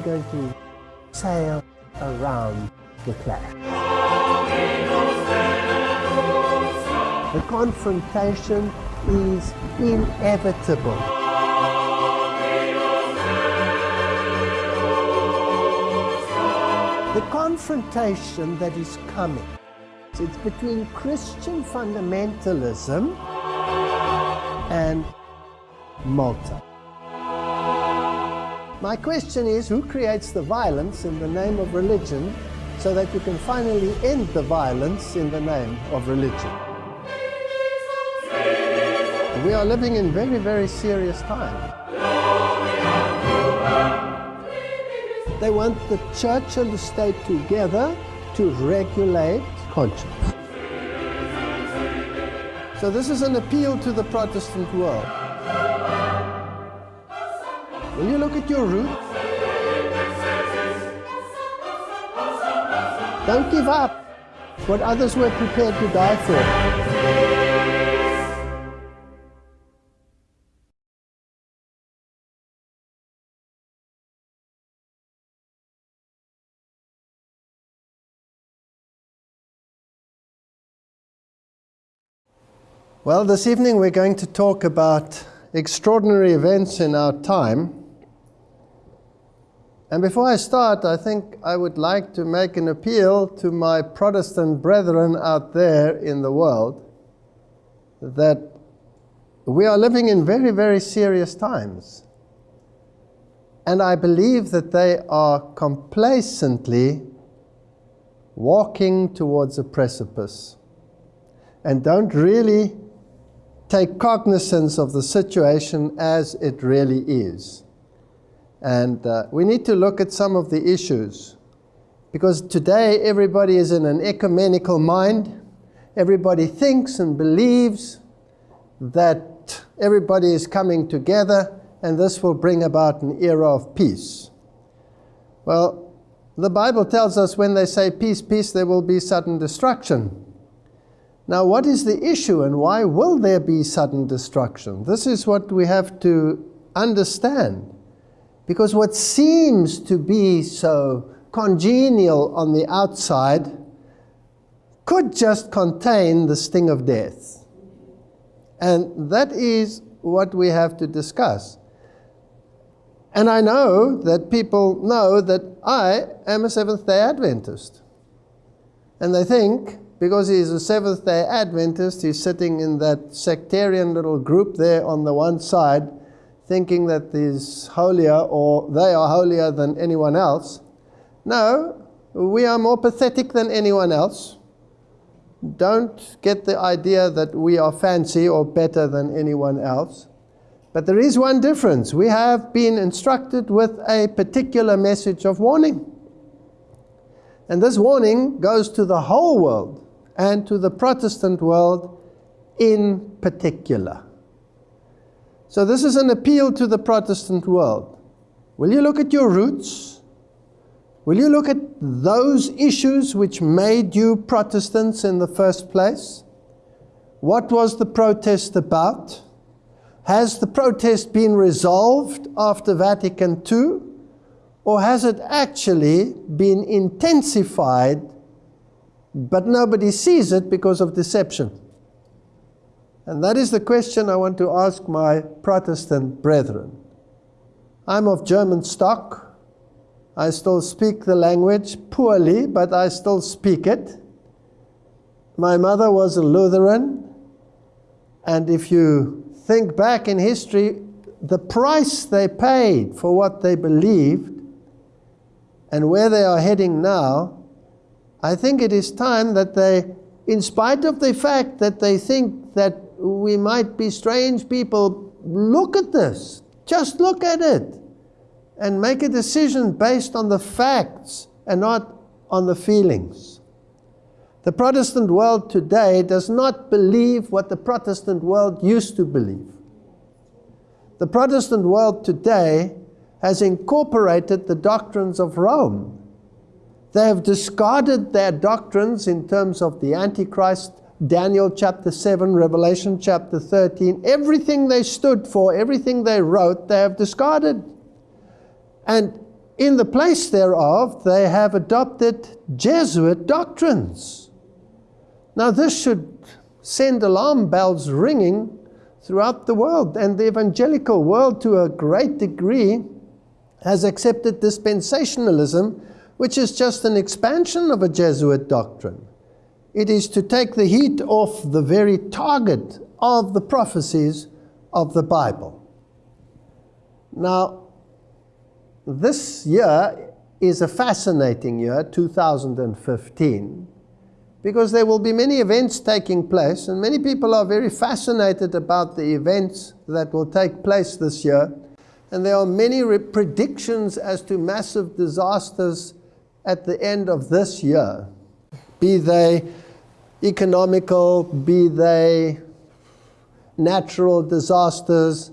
we're going to sail around the clash. The confrontation is inevitable. The confrontation that is coming, it's between Christian fundamentalism and Malta. My question is, who creates the violence in the name of religion so that you can finally end the violence in the name of religion? We are living in very, very serious times. They want the church and the state together to regulate conscience. So this is an appeal to the Protestant world. Will you look at your roots? Don't give up what others were prepared to die for. Well, this evening we're going to talk about extraordinary events in our time. And before I start, I think I would like to make an appeal to my Protestant brethren out there in the world that we are living in very, very serious times. And I believe that they are complacently walking towards a precipice and don't really take cognizance of the situation as it really is. And uh, we need to look at some of the issues. Because today everybody is in an ecumenical mind. Everybody thinks and believes that everybody is coming together and this will bring about an era of peace. Well, the Bible tells us when they say peace, peace, there will be sudden destruction. Now, what is the issue and why will there be sudden destruction? This is what we have to understand. Because what seems to be so congenial on the outside could just contain the sting of death. And that is what we have to discuss. And I know that people know that I am a Seventh day Adventist. And they think because he's a Seventh day Adventist, he's sitting in that sectarian little group there on the one side, thinking that he's holier or they are holier than anyone else. No, we are more pathetic than anyone else. Don't get the idea that we are fancy or better than anyone else. But there is one difference. We have been instructed with a particular message of warning. And this warning goes to the whole world and to the Protestant world in particular. So this is an appeal to the Protestant world. Will you look at your roots? Will you look at those issues which made you Protestants in the first place? What was the protest about? Has the protest been resolved after Vatican II? Or has it actually been intensified but nobody sees it because of deception. And that is the question I want to ask my Protestant brethren. I'm of German stock. I still speak the language poorly, but I still speak it. My mother was a Lutheran. And if you think back in history, the price they paid for what they believed and where they are heading now I think it is time that they, in spite of the fact that they think that we might be strange people, look at this. Just look at it. And make a decision based on the facts and not on the feelings. The Protestant world today does not believe what the Protestant world used to believe. The Protestant world today has incorporated the doctrines of Rome they have discarded their doctrines in terms of the Antichrist, Daniel chapter 7, Revelation chapter 13. Everything they stood for, everything they wrote, they have discarded. And in the place thereof, they have adopted Jesuit doctrines. Now, this should send alarm bells ringing throughout the world, and the evangelical world, to a great degree, has accepted dispensationalism, which is just an expansion of a Jesuit doctrine. It is to take the heat off the very target of the prophecies of the Bible. Now, this year is a fascinating year, 2015, because there will be many events taking place, and many people are very fascinated about the events that will take place this year. And there are many predictions as to massive disasters at the end of this year, be they economical, be they natural disasters.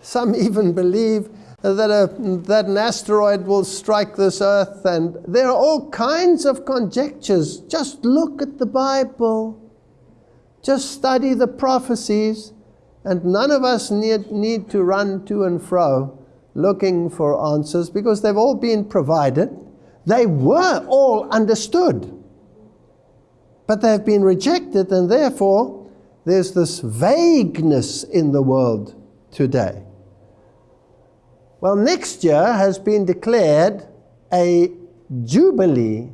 Some even believe that, a, that an asteroid will strike this earth, and there are all kinds of conjectures. Just look at the Bible, just study the prophecies, and none of us need, need to run to and fro looking for answers because they've all been provided. They were all understood, but they've been rejected, and therefore there's this vagueness in the world today. Well, next year has been declared a jubilee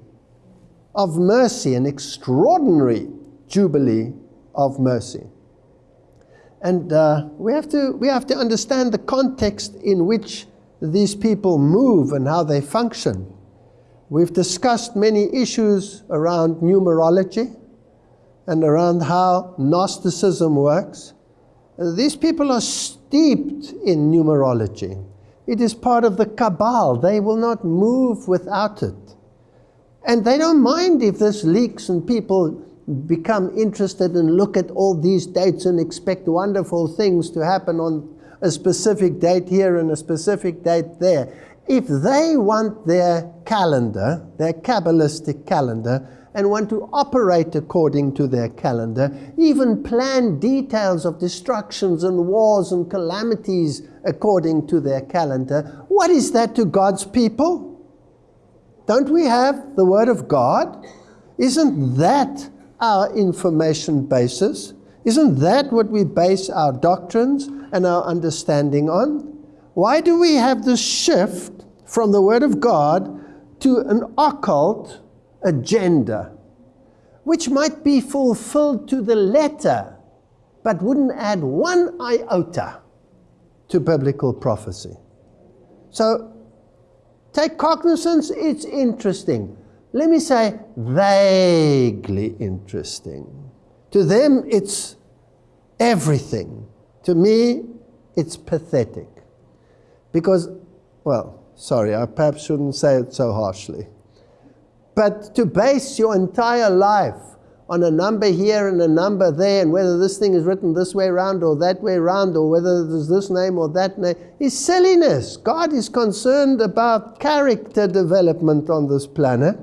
of mercy, an extraordinary jubilee of mercy. And uh, we, have to, we have to understand the context in which these people move and how they function. We've discussed many issues around numerology and around how Gnosticism works. These people are steeped in numerology. It is part of the cabal. They will not move without it. And they don't mind if this leaks and people become interested and look at all these dates and expect wonderful things to happen on a specific date here and a specific date there. If they want their calendar, their Kabbalistic calendar, and want to operate according to their calendar, even plan details of destructions and wars and calamities according to their calendar. What is that to God's people? Don't we have the Word of God? Isn't that our information basis? Isn't that what we base our doctrines and our understanding on? Why do we have this shift from the Word of God to an occult agenda, which might be fulfilled to the letter, but wouldn't add one iota to biblical prophecy. So take cognizance, it's interesting. Let me say vaguely interesting. To them, it's everything. To me, it's pathetic. Because, well, sorry, I perhaps shouldn't say it so harshly. But to base your entire life on a number here and a number there, and whether this thing is written this way around or that way around, or whether there's this name or that name, is silliness. God is concerned about character development on this planet,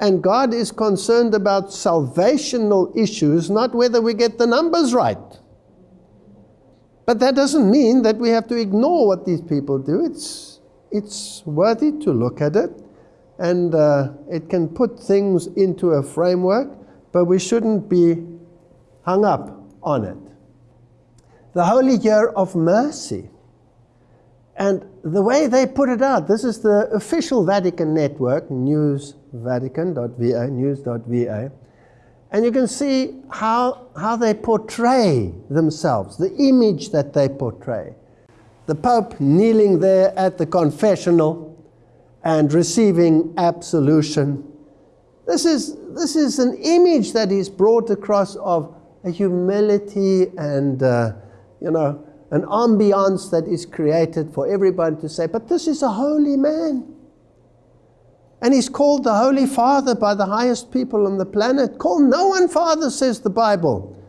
and God is concerned about salvational issues, not whether we get the numbers right. But that doesn't mean that we have to ignore what these people do. It's, it's worthy to look at it and uh, it can put things into a framework, but we shouldn't be hung up on it. The Holy Year of Mercy. And the way they put it out, this is the official Vatican network, newsvatican.va, news.va. And you can see how, how they portray themselves, the image that they portray. The Pope kneeling there at the confessional, and receiving absolution. This is, this is an image that is brought across of a humility and, uh, you know, an ambiance that is created for everybody to say, but this is a holy man. And he's called the Holy Father by the highest people on the planet. Call no one Father, says the Bible.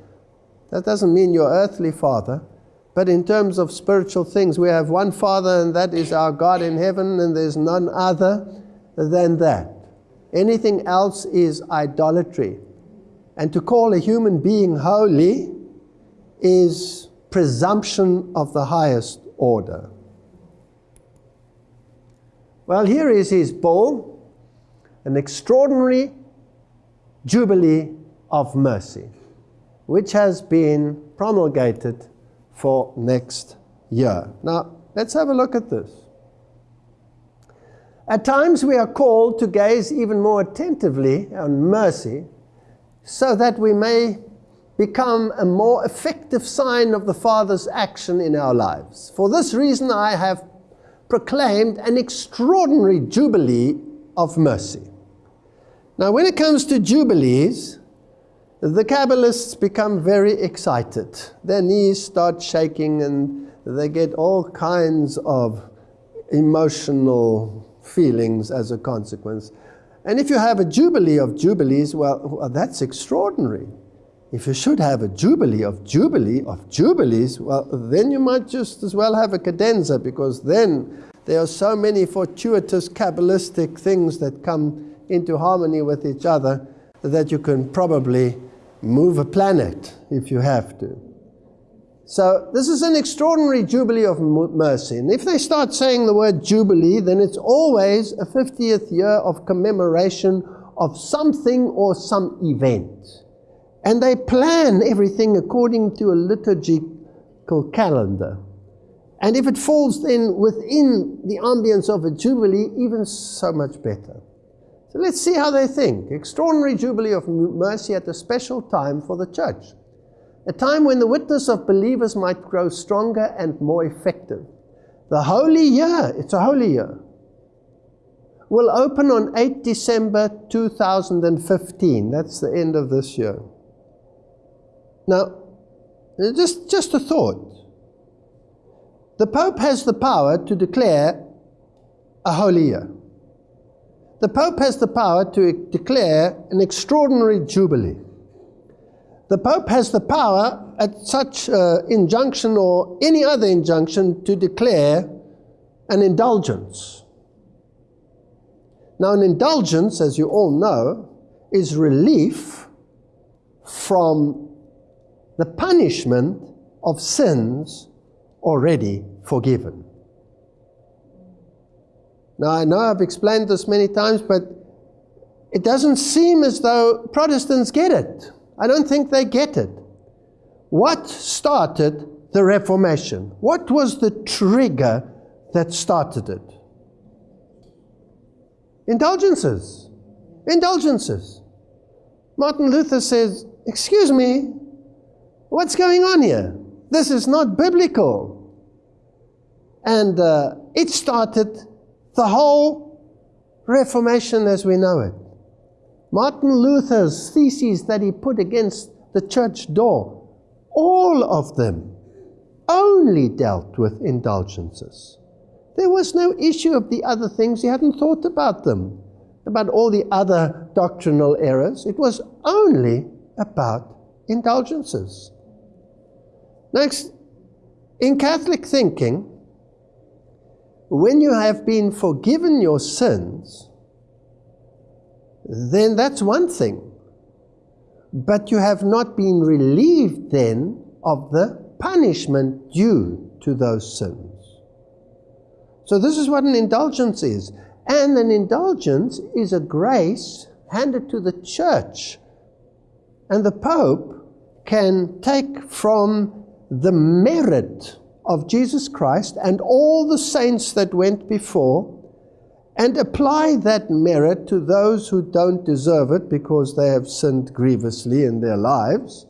That doesn't mean your earthly father. But in terms of spiritual things, we have one Father, and that is our God in heaven, and there's none other than that. Anything else is idolatry. And to call a human being holy is presumption of the highest order. Well, here is his bull, an extraordinary jubilee of mercy, which has been promulgated for next year. Now, let's have a look at this. At times, we are called to gaze even more attentively on mercy so that we may become a more effective sign of the Father's action in our lives. For this reason, I have proclaimed an extraordinary jubilee of mercy. Now, when it comes to jubilees, the Kabbalists become very excited. Their knees start shaking and they get all kinds of emotional feelings as a consequence. And if you have a jubilee of jubilees, well, that's extraordinary. If you should have a jubilee of jubilee of jubilees, well, then you might just as well have a cadenza because then there are so many fortuitous Kabbalistic things that come into harmony with each other that you can probably move a planet if you have to. So this is an extraordinary jubilee of mercy. And if they start saying the word jubilee, then it's always a 50th year of commemoration of something or some event. And they plan everything according to a liturgical calendar. And if it falls in within the ambience of a jubilee, even so much better. So let's see how they think. Extraordinary jubilee of mercy at a special time for the church. A time when the witness of believers might grow stronger and more effective. The holy year, it's a holy year, will open on 8 December 2015. That's the end of this year. Now, just, just a thought. The Pope has the power to declare a holy year. The Pope has the power to declare an extraordinary jubilee. The Pope has the power at such uh, injunction or any other injunction to declare an indulgence. Now, an indulgence, as you all know, is relief from the punishment of sins already forgiven. Now, I know I've explained this many times, but it doesn't seem as though Protestants get it. I don't think they get it. What started the Reformation? What was the trigger that started it? Indulgences. Indulgences. Martin Luther says, Excuse me, What's going on here? This is not biblical. And uh, it started the whole Reformation as we know it. Martin Luther's theses that he put against the church door, all of them only dealt with indulgences. There was no issue of the other things. He hadn't thought about them, about all the other doctrinal errors. It was only about indulgences. Next, in Catholic thinking, when you have been forgiven your sins, then that's one thing. But you have not been relieved then of the punishment due to those sins. So, this is what an indulgence is. And an indulgence is a grace handed to the church. And the Pope can take from the merit of Jesus Christ and all the saints that went before and apply that merit to those who don't deserve it because they have sinned grievously in their lives,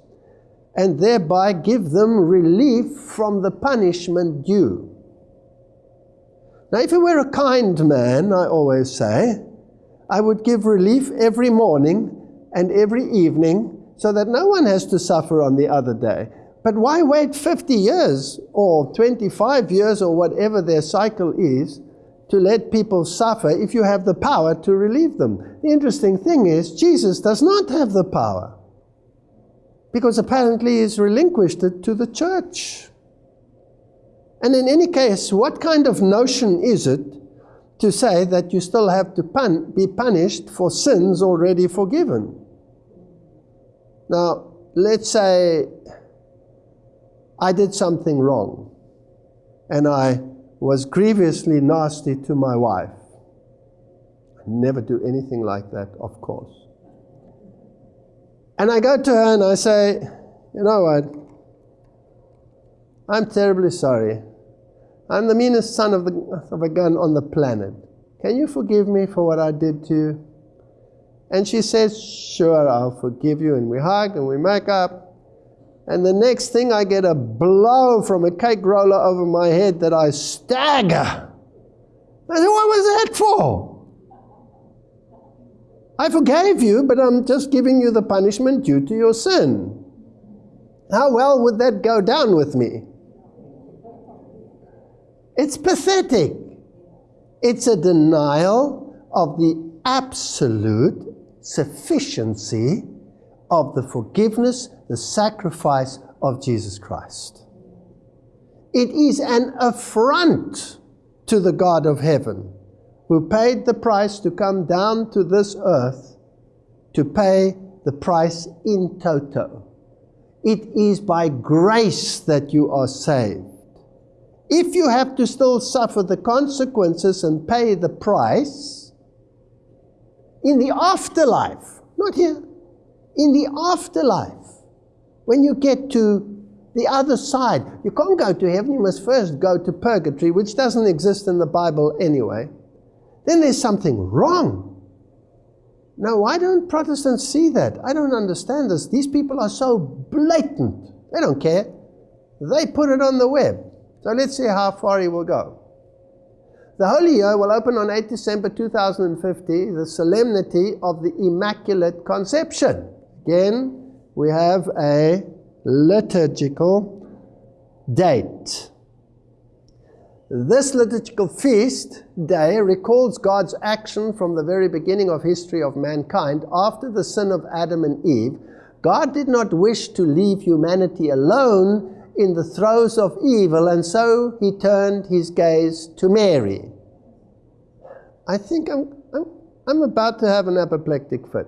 and thereby give them relief from the punishment due. Now, if you were a kind man, I always say, I would give relief every morning and every evening so that no one has to suffer on the other day. But why wait 50 years or 25 years or whatever their cycle is to let people suffer if you have the power to relieve them? The interesting thing is, Jesus does not have the power because apparently he's relinquished it to the church. And in any case, what kind of notion is it to say that you still have to pun- be punished for sins already forgiven? Now, let's say I did something wrong and I was grievously nasty to my wife. I never do anything like that, of course. And I go to her and I say, You know what? I'm terribly sorry. I'm the meanest son of, the, of a gun on the planet. Can you forgive me for what I did to you? And she says, Sure, I'll forgive you. And we hug and we make up. And the next thing, I get a blow from a cake roller over my head that I stagger. I said, What was that for? I forgave you, but I'm just giving you the punishment due to your sin. How well would that go down with me? It's pathetic. It's a denial of the absolute sufficiency of the forgiveness, the sacrifice of Jesus Christ. It is an affront to the God of heaven who paid the price to come down to this earth to pay the price in toto. It is by grace that you are saved. If you have to still suffer the consequences and pay the price in the afterlife, not here, in the afterlife, when you get to the other side, you can't go to heaven, you must first go to purgatory, which doesn't exist in the Bible anyway then there's something wrong. Now, why don't Protestants see that? I don't understand this. These people are so blatant. They don't care. They put it on the web. So let's see how far he will go. The Holy Year will open on 8 December 2050, the solemnity of the Immaculate Conception. Again, we have a liturgical date. This liturgical feast day recalls God's action from the very beginning of history of mankind after the sin of Adam and Eve. God did not wish to leave humanity alone in the throes of evil, and so he turned his gaze to Mary. I think I'm, I'm, I'm about to have an apoplectic fit.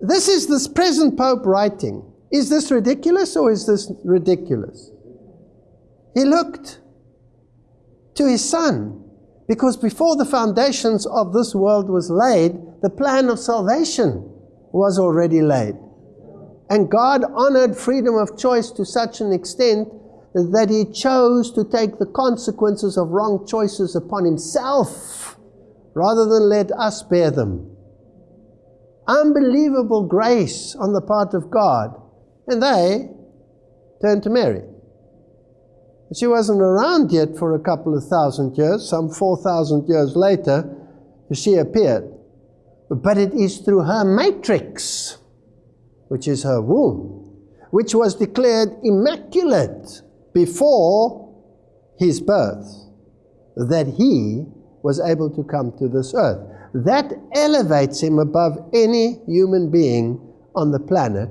This is this present Pope writing. Is this ridiculous or is this ridiculous? He looked to his son because before the foundations of this world was laid, the plan of salvation was already laid. And God honored freedom of choice to such an extent that he chose to take the consequences of wrong choices upon himself rather than let us bear them. Unbelievable grace on the part of God. And they turned to Mary. She wasn't around yet for a couple of thousand years. Some 4,000 years later, she appeared. But it is through her matrix, which is her womb, which was declared immaculate before his birth, that he was able to come to this earth. That elevates him above any human being on the planet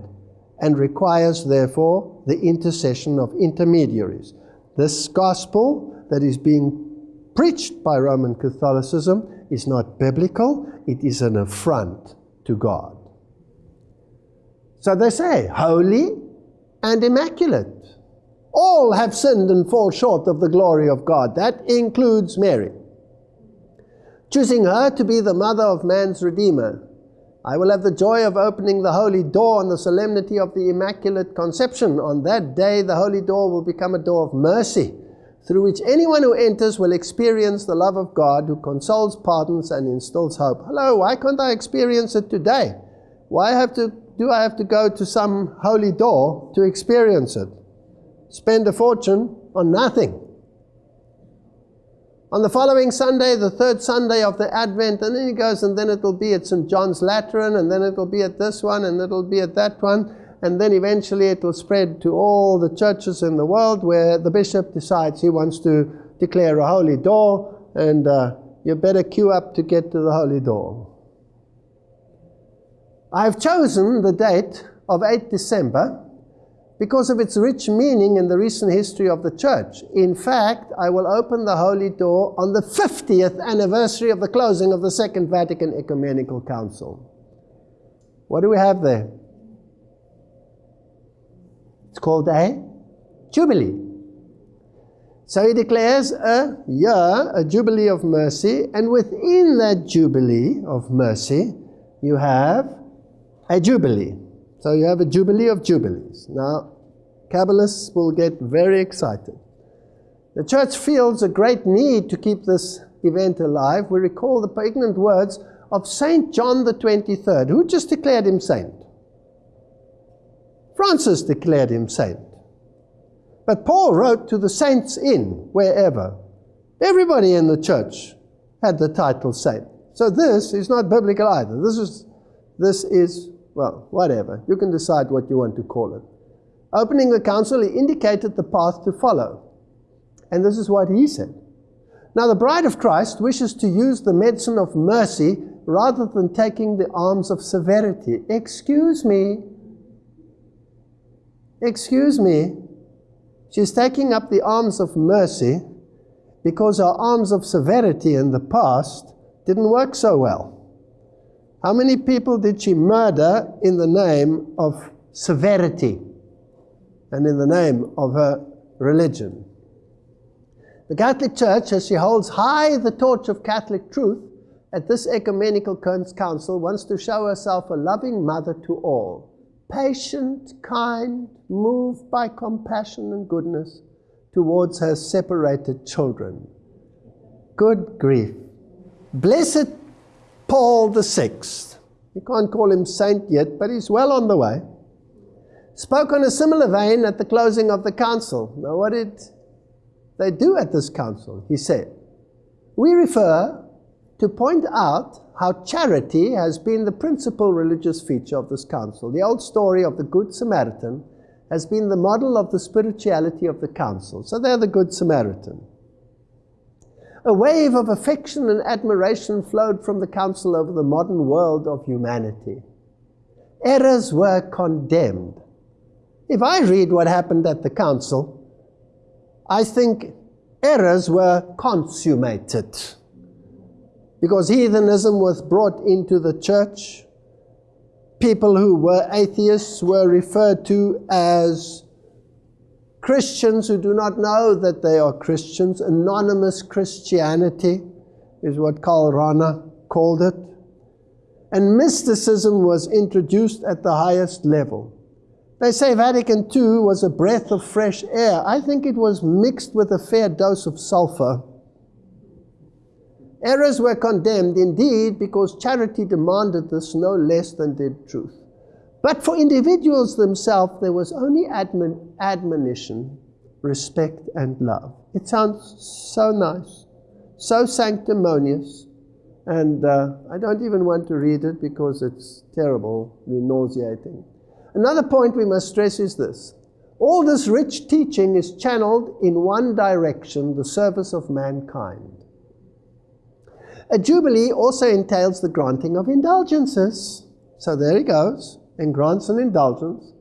and requires, therefore, the intercession of intermediaries. This gospel that is being preached by Roman Catholicism is not biblical, it is an affront to God. So they say, holy and immaculate. All have sinned and fall short of the glory of God. That includes Mary. Choosing her to be the mother of man's Redeemer I will have the joy of opening the holy door on the solemnity of the Immaculate Conception. On that day, the holy door will become a door of mercy, through which anyone who enters will experience the love of God who consoles, pardons, and instills hope. Hello, why can't I experience it today? Why have to, do I have to go to some holy door to experience it? Spend a fortune on nothing on the following Sunday, the third Sunday of the Advent, and then he goes, and then it'll be at St. John's Lateran, and then it'll be at this one, and it'll be at that one, and then eventually it will spread to all the churches in the world where the bishop decides he wants to declare a holy door, and uh, you better queue up to get to the holy door. I've chosen the date of 8 December because of its rich meaning in the recent history of the church. In fact, I will open the Holy Door on the 50th anniversary of the closing of the Second Vatican Ecumenical Council. What do we have there? It's called a Jubilee. So he declares a year, a jubilee of mercy, and within that jubilee of mercy, you have a jubilee. So you have a jubilee of jubilees. Now, Kabbalists will get very excited. The church feels a great need to keep this event alive. We recall the pregnant words of Saint John the 23rd, who just declared him saint. Francis declared him saint. But Paul wrote to the saints in wherever. Everybody in the church had the title saint. So this is not biblical either. This is, this is, well, whatever. You can decide what you want to call it. Opening the council, he indicated the path to follow. And this is what he said. Now, the bride of Christ wishes to use the medicine of mercy rather than taking the arms of severity. Excuse me. Excuse me. She's taking up the arms of mercy because her arms of severity in the past didn't work so well. How many people did she murder in the name of severity and in the name of her religion? The Catholic Church, as she holds high the torch of Catholic truth at this ecumenical council, wants to show herself a loving mother to all patient, kind, moved by compassion and goodness towards her separated children. Good grief. Blessed Paul the Sixth, you can't call him saint yet, but he's well on the way, spoke on a similar vein at the closing of the council. Now, what did they do at this council? He said, We refer to point out how charity has been the principal religious feature of this council. The old story of the Good Samaritan has been the model of the spirituality of the council. So they're the Good Samaritan. A wave of affection and admiration flowed from the council over the modern world of humanity. Errors were condemned. If I read what happened at the council, I think errors were consummated because heathenism was brought into the church. People who were atheists were referred to as Christians who do not know that they are Christians. Anonymous Christianity is what Karl Rahner called it. And mysticism was introduced at the highest level. They say Vatican II was a breath of fresh air. I think it was mixed with a fair dose of sulfur Errors were condemned indeed because charity demanded this no less than did truth. But for individuals themselves, there was only admon admonition, respect, and love. It sounds so nice, so sanctimonious, and uh, I don't even want to read it because it's terrible, nauseating. Another point we must stress is this. All this rich teaching is channeled in one direction, the service of mankind. A jubilee also entails the granting of indulgences. So there he goes, and grants an indulgence.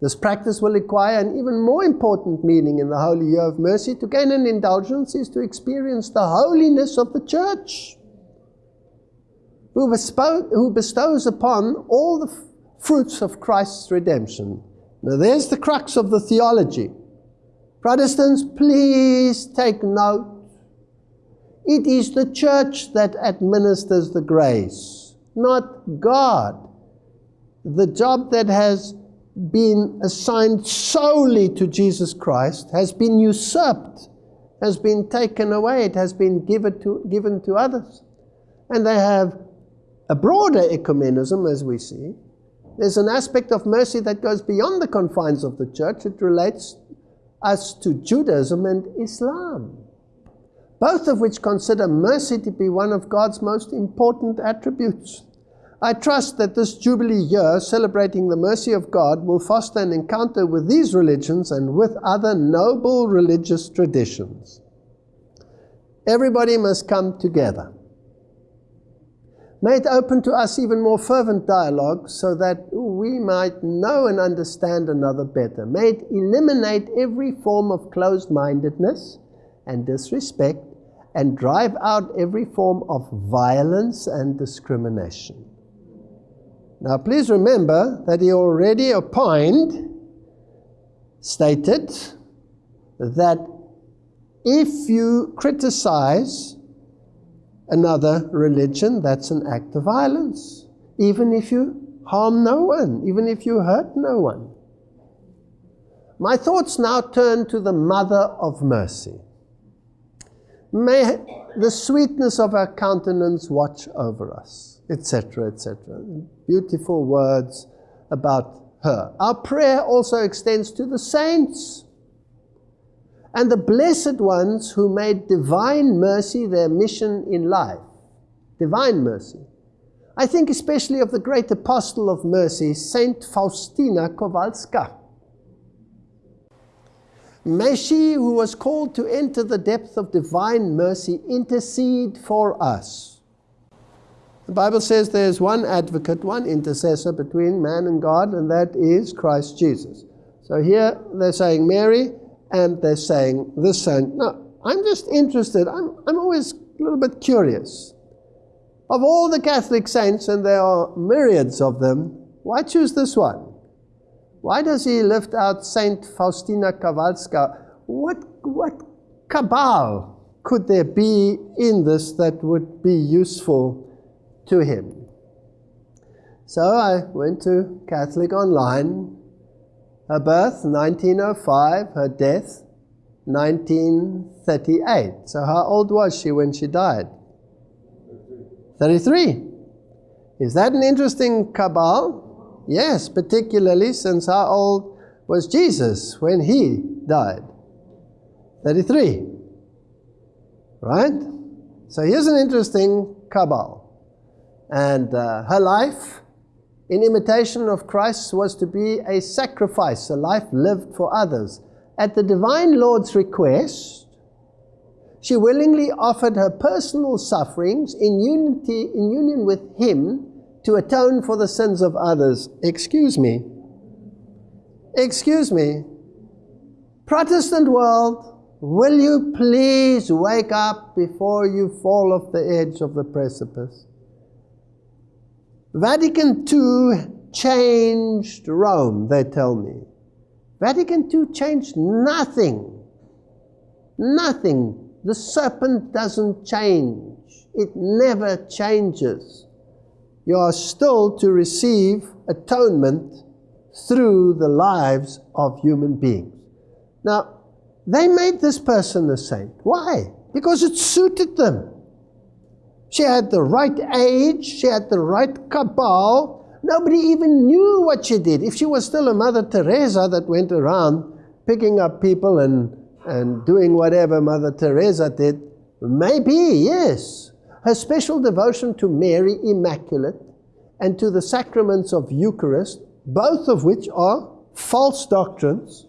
This practice will acquire an even more important meaning in the Holy Year of Mercy. To gain an indulgence is to experience the holiness of the church, who, who bestows upon all the fruits of Christ's redemption. Now there's the crux of the theology. Protestants, please take note it is the church that administers the grace, not God. The job that has been assigned solely to Jesus Christ has been usurped, has been taken away, it has been given to, given to others. And they have a broader ecumenism, as we see. There's an aspect of mercy that goes beyond the confines of the church. It relates us to Judaism and Islam both of which consider mercy to be one of God's most important attributes. I trust that this Jubilee year, celebrating the mercy of God, will foster an encounter with these religions and with other noble religious traditions. Everybody must come together. May it open to us even more fervent dialogue so that we might know and understand another better. May it eliminate every form of closed mindedness and disrespect and drive out every form of violence and discrimination. Now, please remember that he already opined, stated, that if you criticize another religion, that's an act of violence. Even if you harm no one, even if you hurt no one. My thoughts now turn to the Mother of Mercy. May the sweetness of her countenance watch over us, etc., etc. Beautiful words about her. Our prayer also extends to the saints and the blessed ones who made divine mercy their mission in life. Divine mercy. I think especially of the great apostle of mercy, Saint Faustina Kowalska. May she, who was called to enter the depth of divine mercy, intercede for us. The Bible says there's one advocate, one intercessor between man and God, and that is Christ Jesus. So here they're saying Mary, and they're saying this saint. Now, I'm just interested, I'm, I'm always a little bit curious. Of all the Catholic saints, and there are myriads of them, why choose this one? Why does he lift out Saint Faustina Kowalska? What, what cabal could there be in this that would be useful to him? So I went to Catholic Online. Her birth, 1905. Her death, 1938. So how old was she when she died? 33. Is that an interesting cabal? Yes, particularly since how old was Jesus when he died? 33. Right? So here's an interesting cabal. And uh, her life, in imitation of Christ, was to be a sacrifice, a life lived for others. At the divine Lord's request, she willingly offered her personal sufferings in unity in union with him to atone for the sins of others. Excuse me. Excuse me. Protestant world, will you please wake up before you fall off the edge of the precipice? Vatican II changed Rome, they tell me. Vatican II changed nothing. Nothing the serpent doesn't change. It never changes. You are still to receive atonement through the lives of human beings. Now, they made this person a saint. Why? Because it suited them. She had the right age, she had the right cabal. Nobody even knew what she did. If she was still a Mother Teresa that went around picking up people and and doing whatever Mother Teresa did? Maybe, yes. Her special devotion to Mary Immaculate and to the sacraments of Eucharist, both of which are false doctrines,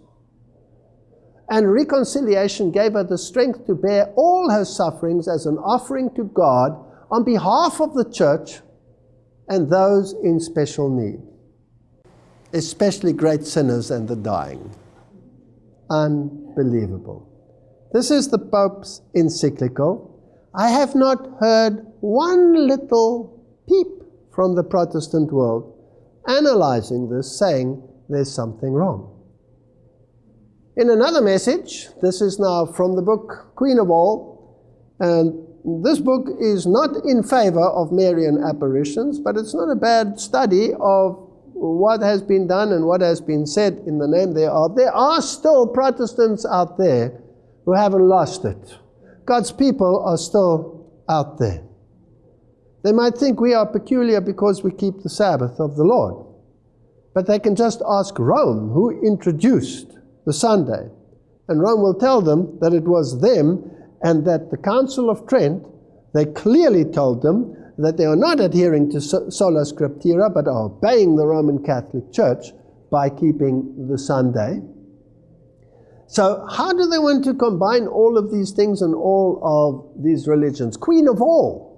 and reconciliation gave her the strength to bear all her sufferings as an offering to God on behalf of the church and those in special need, especially great sinners and the dying unbelievable. This is the Pope's encyclical. I have not heard one little peep from the Protestant world analyzing this, saying there's something wrong. In another message, this is now from the book Queen of All, and this book is not in favor of Marian apparitions, but it's not a bad study of what has been done and what has been said in the name thereof, there are still Protestants out there who haven't lost it. God's people are still out there. They might think we are peculiar because we keep the Sabbath of the Lord. But they can just ask Rome, who introduced the Sunday. And Rome will tell them that it was them and that the Council of Trent, they clearly told them that they are not adhering to sola scriptura, but are obeying the Roman Catholic Church by keeping the Sunday. So, how do they want to combine all of these things and all of these religions? Queen of all.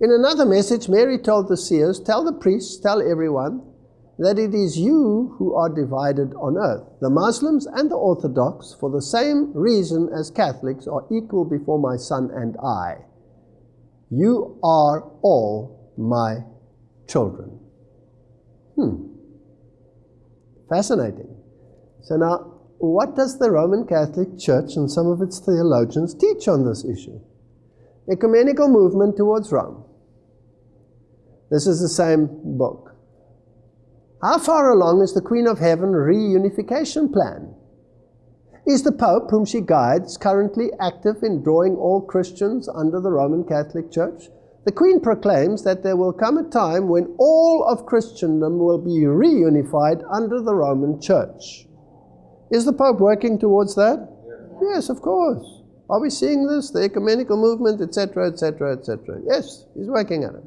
In another message, Mary told the seers, Tell the priests, tell everyone, that it is you who are divided on earth. The Muslims and the Orthodox, for the same reason as Catholics, are equal before my son and I. You are all my children. Hmm. Fascinating. So now, what does the Roman Catholic Church and some of its theologians teach on this issue? Ecumenical movement towards Rome. This is the same book. How far along is the Queen of Heaven reunification plan? Is the Pope, whom she guides, currently active in drawing all Christians under the Roman Catholic Church? The Queen proclaims that there will come a time when all of Christendom will be reunified under the Roman Church. Is the Pope working towards that? Yes, of course. Are we seeing this? The ecumenical movement, etc., etc., etc. Yes, he's working at it.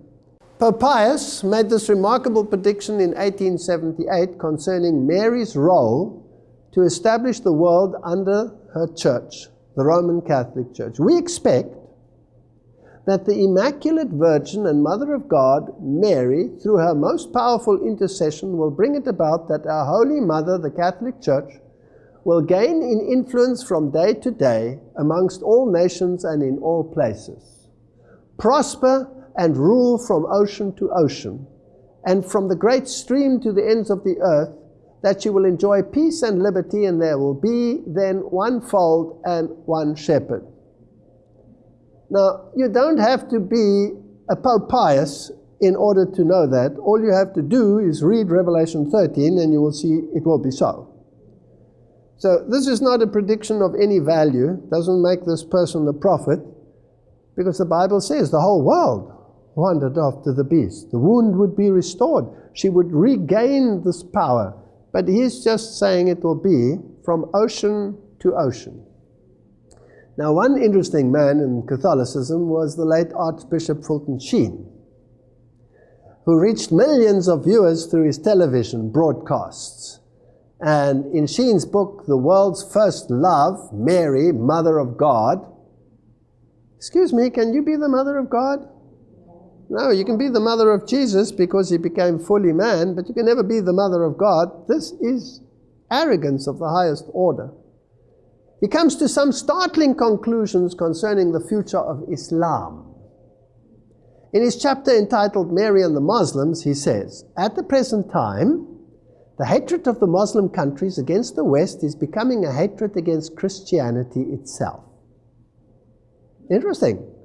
Pope Pius made this remarkable prediction in 1878 concerning Mary's role to establish the world under her church, the Roman Catholic Church. We expect that the Immaculate Virgin and Mother of God, Mary, through her most powerful intercession, will bring it about that our Holy Mother, the Catholic Church, will gain in influence from day to day amongst all nations and in all places, prosper and rule from ocean to ocean, and from the great stream to the ends of the earth, that you will enjoy peace and liberty, and there will be then one fold and one shepherd. Now, you don't have to be a Pope Pius in order to know that. All you have to do is read Revelation 13 and you will see it will be so. So this is not a prediction of any value, doesn't make this person a prophet, because the Bible says the whole world wandered after the beast. The wound would be restored. She would regain this power. But he's just saying it will be from ocean to ocean. Now, one interesting man in Catholicism was the late Archbishop Fulton Sheen, who reached millions of viewers through his television broadcasts. And in Sheen's book, The World's First Love, Mary, Mother of God, excuse me, can you be the Mother of God? No, you can be the mother of Jesus because he became fully man, but you can never be the mother of God. This is arrogance of the highest order. He comes to some startling conclusions concerning the future of Islam. In his chapter entitled Mary and the Muslims, he says, At the present time, the hatred of the Muslim countries against the West is becoming a hatred against Christianity itself. Interesting.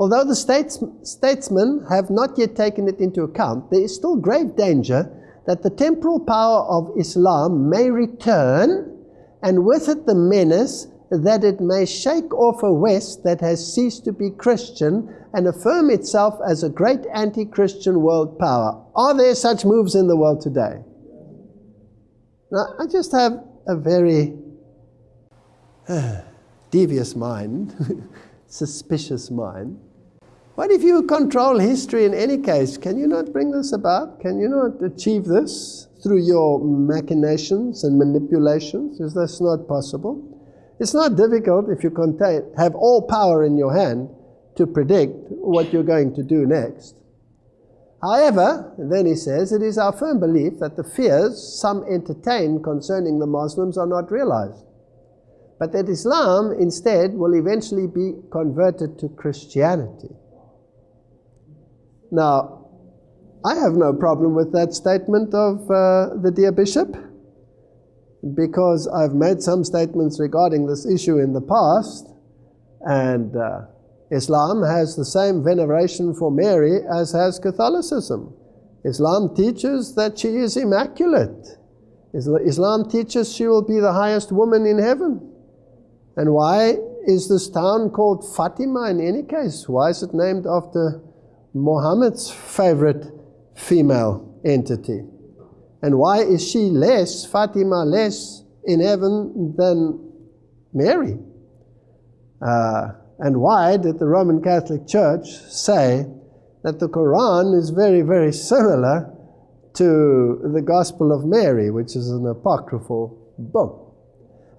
Although the states, statesmen have not yet taken it into account, there is still grave danger that the temporal power of Islam may return and with it the menace that it may shake off a West that has ceased to be Christian and affirm itself as a great anti Christian world power. Are there such moves in the world today? Now, I just have a very uh, devious mind, suspicious mind. What if you control history in any case? Can you not bring this about? Can you not achieve this? through your machinations and manipulations? Is this not possible? It's not difficult if you contain, have all power in your hand to predict what you're going to do next. However, then he says, it is our firm belief that the fears some entertain concerning the Muslims are not realized, but that Islam instead will eventually be converted to Christianity. Now, I have no problem with that statement of uh, the dear bishop because I've made some statements regarding this issue in the past, and uh, Islam has the same veneration for Mary as has Catholicism. Islam teaches that she is immaculate. Islam teaches she will be the highest woman in heaven. And why is this town called Fatima in any case? Why is it named after Muhammad's favorite female entity. And why is she less, Fatima less in heaven than Mary? Uh, and why did the Roman Catholic Church say that the Quran is very, very similar to the Gospel of Mary, which is an apocryphal book?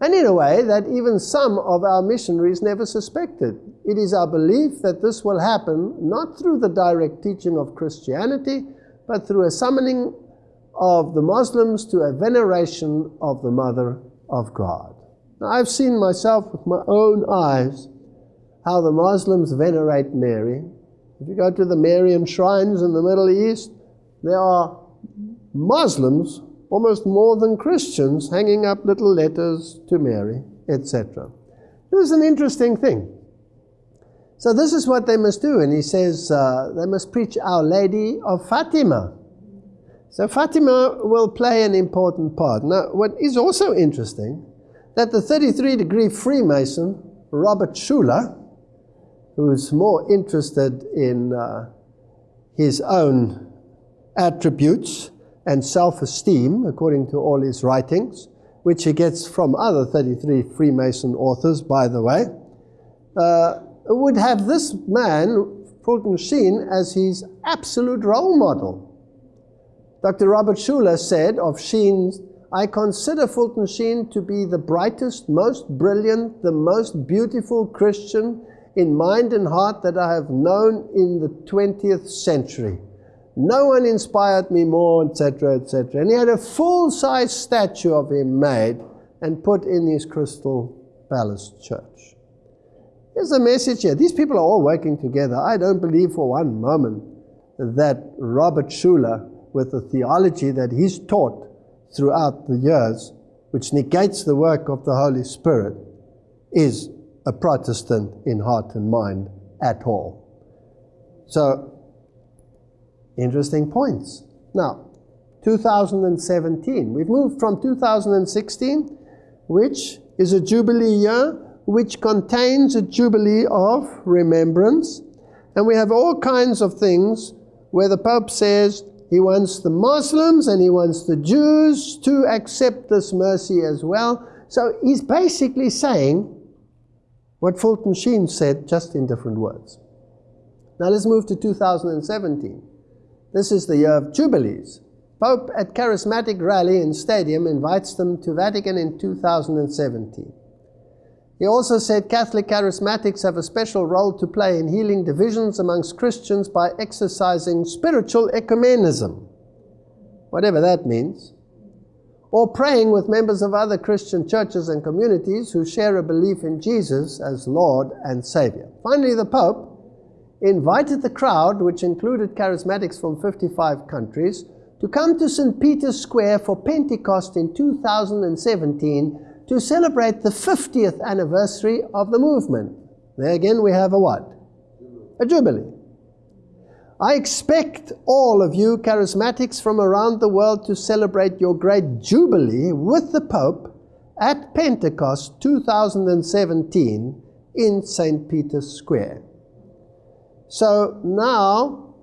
And in a way that even some of our missionaries never suspected. It is our belief that this will happen not through the direct teaching of Christianity, but through a summoning of the Muslims to a veneration of the Mother of God. Now, I've seen myself with my own eyes how the Muslims venerate Mary. If you go to the Marian shrines in the Middle East, there are Muslims almost more than Christians, hanging up little letters to Mary, etc. This is an interesting thing. So this is what they must do, and he says uh, they must preach Our Lady of Fatima. So Fatima will play an important part. Now, what is also interesting, that the 33 degree Freemason, Robert Schuller, who's more interested in uh, his own attributes and self-esteem, according to all his writings, which he gets from other 33 Freemason authors, by the way, uh, would have this man, Fulton Sheen, as his absolute role model. Dr. Robert Schuller said of Sheen, I consider Fulton Sheen to be the brightest, most brilliant, the most beautiful Christian in mind and heart that I have known in the 20th century. No one inspired me more, etc., etc. And he had a full-size statue of him made and put in his Crystal Palace church. Here's the message here. These people are all working together. I don't believe for one moment that Robert Schuller, with the theology that he's taught throughout the years, which negates the work of the Holy Spirit, is a Protestant in heart and mind at all. So, interesting points. Now, 2017. We've moved from 2016, which is a Jubilee year, which contains a Jubilee of remembrance. And we have all kinds of things where the Pope says he wants the Muslims and he wants the Jews to accept this mercy as well. So he's basically saying what Fulton Sheen said, just in different words. Now let's move to 2017. This is the year of Jubilees. Pope at Charismatic Rally in Stadium invites them to Vatican in 2017. He also said Catholic charismatics have a special role to play in healing divisions amongst Christians by exercising spiritual ecumenism, whatever that means or praying with members of other Christian churches and communities who share a belief in Jesus as Lord and Savior. Finally, the Pope invited the crowd, which included charismatics from 55 countries, to come to St. Peter's Square for Pentecost in 2017 to celebrate the 50th anniversary of the movement. There again we have a what? A jubilee. I expect all of you charismatics from around the world to celebrate your great jubilee with the Pope at Pentecost 2017 in St. Peter's Square. So now,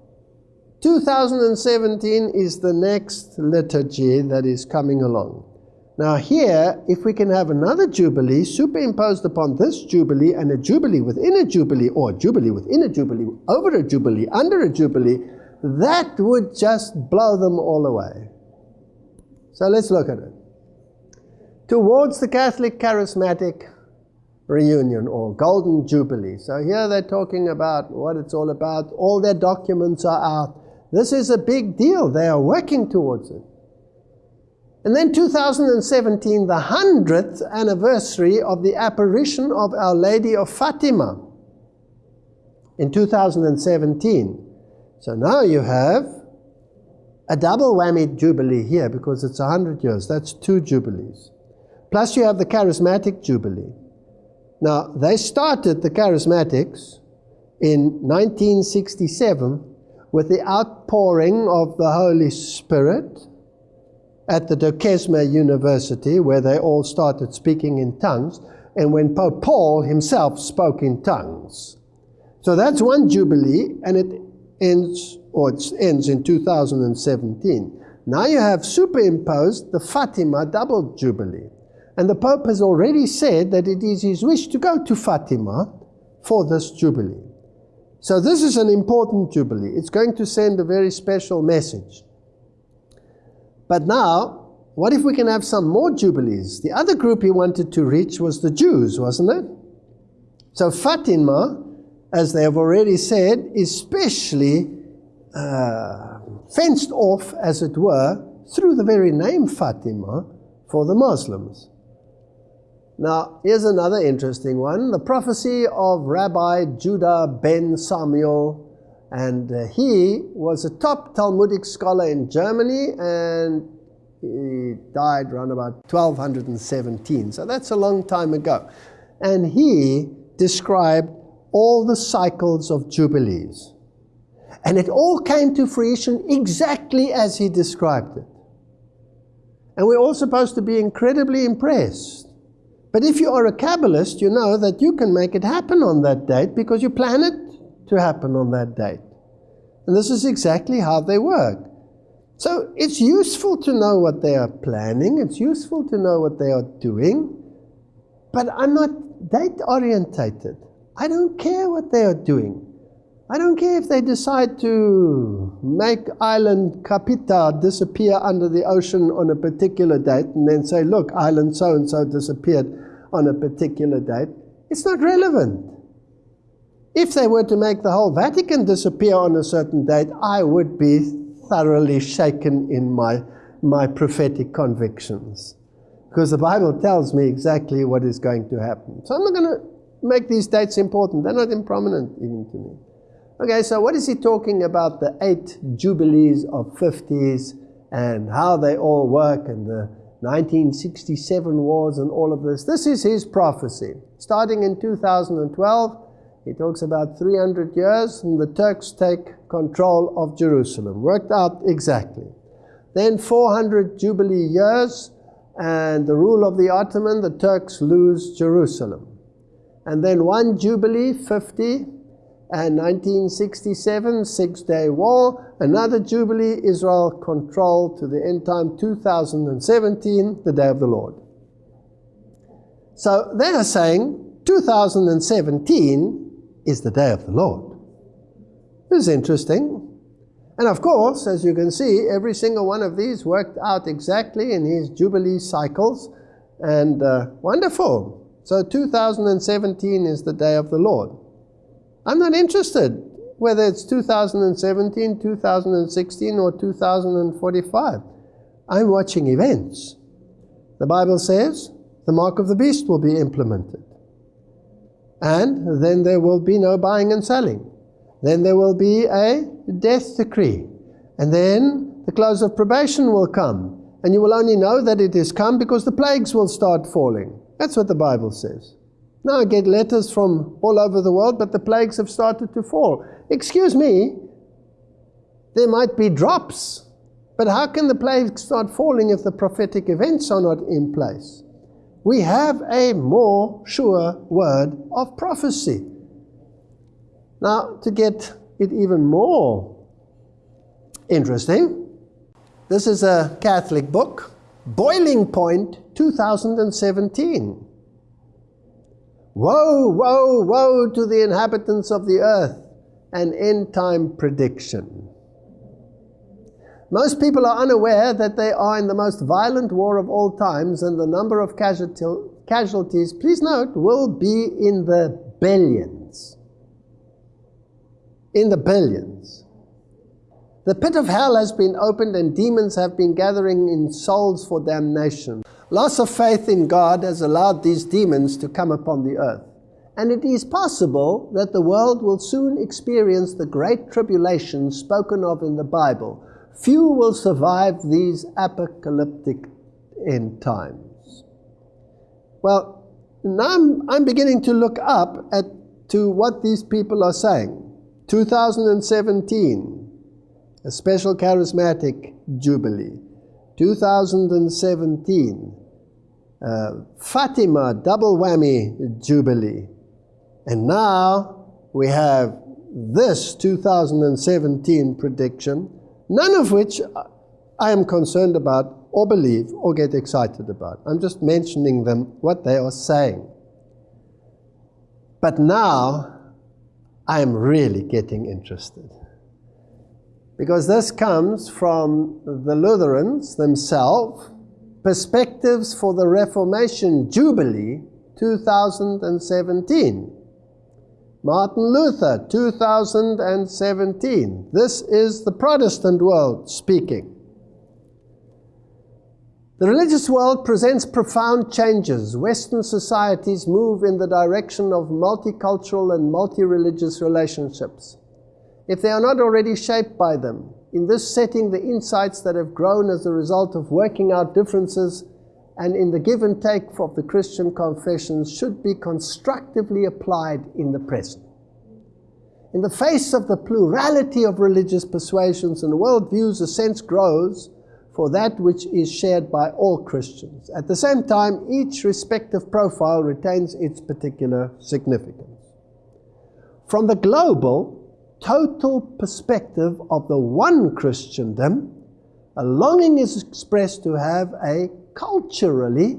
2017 is the next liturgy that is coming along. Now here, if we can have another jubilee superimposed upon this jubilee and a jubilee within a jubilee or a jubilee within a jubilee, over a jubilee, under a jubilee, that would just blow them all away. So let's look at it. Towards the Catholic Charismatic Renewal or Golden Jubilee. So here they're talking about what it's all about. All their documents are out. This is a big deal. They are working towards it. And then 2017, the 100th anniversary of the apparition of Our Lady of Fatima in 2017. So now you have a double whammy jubilee here because it's 100 years. That's two jubilees. Plus you have the charismatic jubilee. Now, they started the charismatics in 1967 with the outpouring of the Holy Spirit at the Duquesne University, where they all started speaking in tongues, and when Pope Paul himself spoke in tongues. So that's one jubilee, and it ends, or it ends in 2017. Now you have superimposed the Fatima double jubilee. And the Pope has already said that it is his wish to go to Fatima for this jubilee. So this is an important jubilee. It's going to send a very special message. But now, what if we can have some more jubilees? The other group he wanted to reach was the Jews, wasn't it? So Fatima, as they have already said, is specially uh, fenced off, as it were, through the very name Fatima for the Muslims. Now, here's another interesting one. The prophecy of Rabbi Judah ben Samuel and uh, he was a top Talmudic scholar in Germany and He died around about 1217, so that's a long time ago. And he described all the cycles of Jubilees. And it all came to fruition exactly as he described it. And we're all supposed to be incredibly impressed. But if you are a Kabbalist, you know that you can make it happen on that date because you plan it to happen on that date. And this is exactly how they work. So it's useful to know what they are planning, it's useful to know what they are doing, but I'm not date orientated. I don't care what they are doing. I don't care if they decide to make island Kapita disappear under the ocean on a particular date and then say, look, island so and so disappeared on a particular date. It's not relevant. If they were to make the whole Vatican disappear on a certain date, I would be thoroughly shaken in my, my prophetic convictions. Because the Bible tells me exactly what is going to happen. So I'm not going to make these dates important. They're not improminent even to me. Okay, so what is he talking about the eight jubilees of 50s and how they all work and the 1967 wars and all of this? This is his prophecy. Starting in 2012, he talks about 300 years and the Turks take control of Jerusalem. Worked out exactly. Then 400 jubilee years and the rule of the Ottoman, the Turks lose Jerusalem. And then one jubilee, 50, and 1967, Six Day War, another Jubilee, Israel control to the end time 2017, the Day of the Lord. So they are saying 2017 is the Day of the Lord. This is interesting. And of course, as you can see, every single one of these worked out exactly in his Jubilee cycles, and uh, wonderful. So 2017 is the Day of the Lord. I'm not interested whether it's 2017, 2016, or 2045. I'm watching events. The Bible says the mark of the beast will be implemented. And then there will be no buying and selling. Then there will be a death decree. And then the close of probation will come. And you will only know that it has come because the plagues will start falling. That's what the Bible says. Now I get letters from all over the world, but the plagues have started to fall. Excuse me, there might be drops, but how can the plagues start falling if the prophetic events are not in place? We have a more sure word of prophecy. Now, to get it even more interesting, this is a Catholic book, Boiling Point 2017. Woe, woe, woe to the inhabitants of the earth, an end time prediction. Most people are unaware that they are in the most violent war of all times, and the number of casualties, please note, will be in the billions. In the billions. The pit of hell has been opened, and demons have been gathering in souls for damnation. Loss of faith in God has allowed these demons to come upon the earth. And it is possible that the world will soon experience the great tribulation spoken of in the Bible. Few will survive these apocalyptic end times. Well, now I'm, I'm beginning to look up at to what these people are saying. 2017, a special charismatic jubilee. 2017, uh, Fatima double whammy jubilee. And now we have this 2017 prediction, none of which I am concerned about or believe or get excited about. I'm just mentioning them, what they are saying. But now I am really getting interested. Because this comes from the Lutherans themselves, Perspectives for the Reformation Jubilee 2017. Martin Luther 2017. This is the Protestant world speaking. The religious world presents profound changes. Western societies move in the direction of multicultural and multi-religious relationships if they are not already shaped by them. in this setting, the insights that have grown as a result of working out differences and in the give and take of the Christian confessions should be constructively applied in the present. In the face of the plurality of religious persuasions and worldviews, a sense grows for that which is shared by all Christians. At the same time, each respective profile retains its particular significance. From the global, total perspective of the one Christendom, a longing is expressed to have a culturally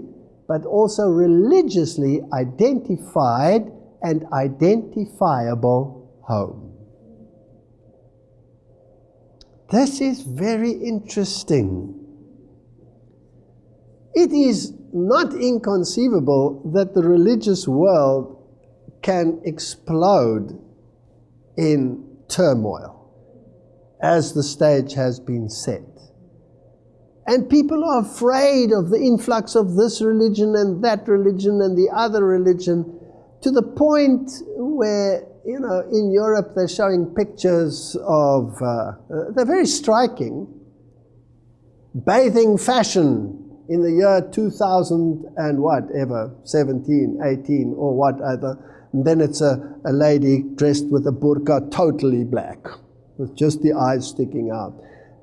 but also religiously identified and identifiable home. This is very interesting. It is not inconceivable that the religious world can explode in turmoil as the stage has been set. And people are afraid of the influx of this religion and that religion and the other religion to the point where, you know, in Europe they're showing pictures of, uh, uh, they're very striking, bathing fashion in the year 2000 and whatever, 17, 18 or whatever and then it's a, a lady dressed with a burqa, totally black, with just the eyes sticking out.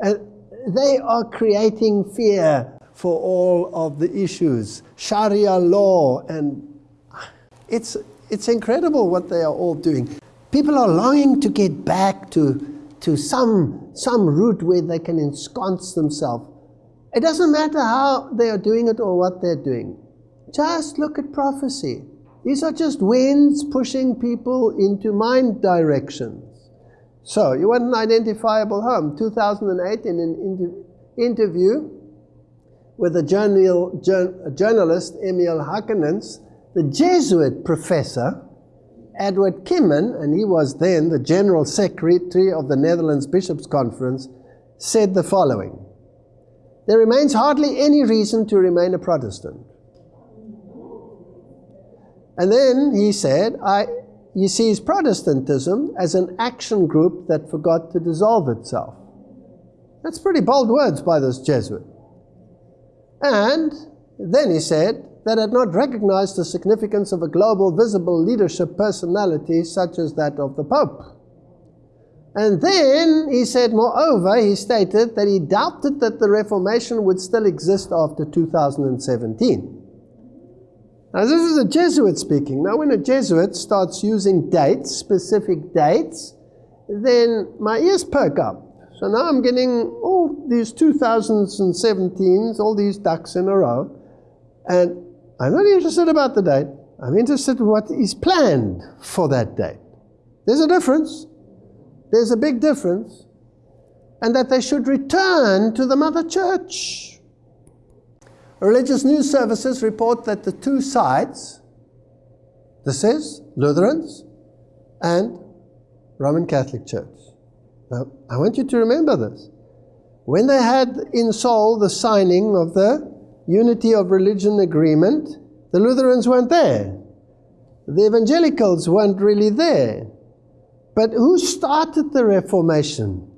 And they are creating fear for all of the issues, Sharia law, and it's, it's incredible what they are all doing. People are longing to get back to, to some, some route where they can ensconce themselves. It doesn't matter how they are doing it or what they're doing. Just look at prophecy. These are just winds pushing people into mind directions. So, you want an identifiable home. 2008, in an interview with a, journal, journalist, Emil Hakenens, the Jesuit professor, Edward Kimman, and he was then the General Secretary of the Netherlands Bishops' Conference, said the following There remains hardly any reason to remain a Protestant. And then he said, I, he sees Protestantism as an action group that forgot to dissolve itself. That's pretty bold words by this Jesuit. And then he said that had not recognized the significance of a global visible leadership personality such as that of the Pope. And then he said, moreover, he stated that he doubted that the Reformation would still exist after 2017. Now, this is a Jesuit speaking. Now, when a Jesuit starts using dates, specific dates, then my ears perk up. So now I'm getting all these 2017s, all these ducks in a row, and I'm not interested about the date. I'm interested in what is planned for that date. There's a difference. There's a big difference. And that they should return to the mother church. Religious news services report that the two sides, this is Lutherans and Roman Catholic Church. Now, I want you to remember this. When they had in Seoul the signing of the Unity of Religion Agreement, the Lutherans weren't there. The evangelicals weren't really there. But who started the Reformation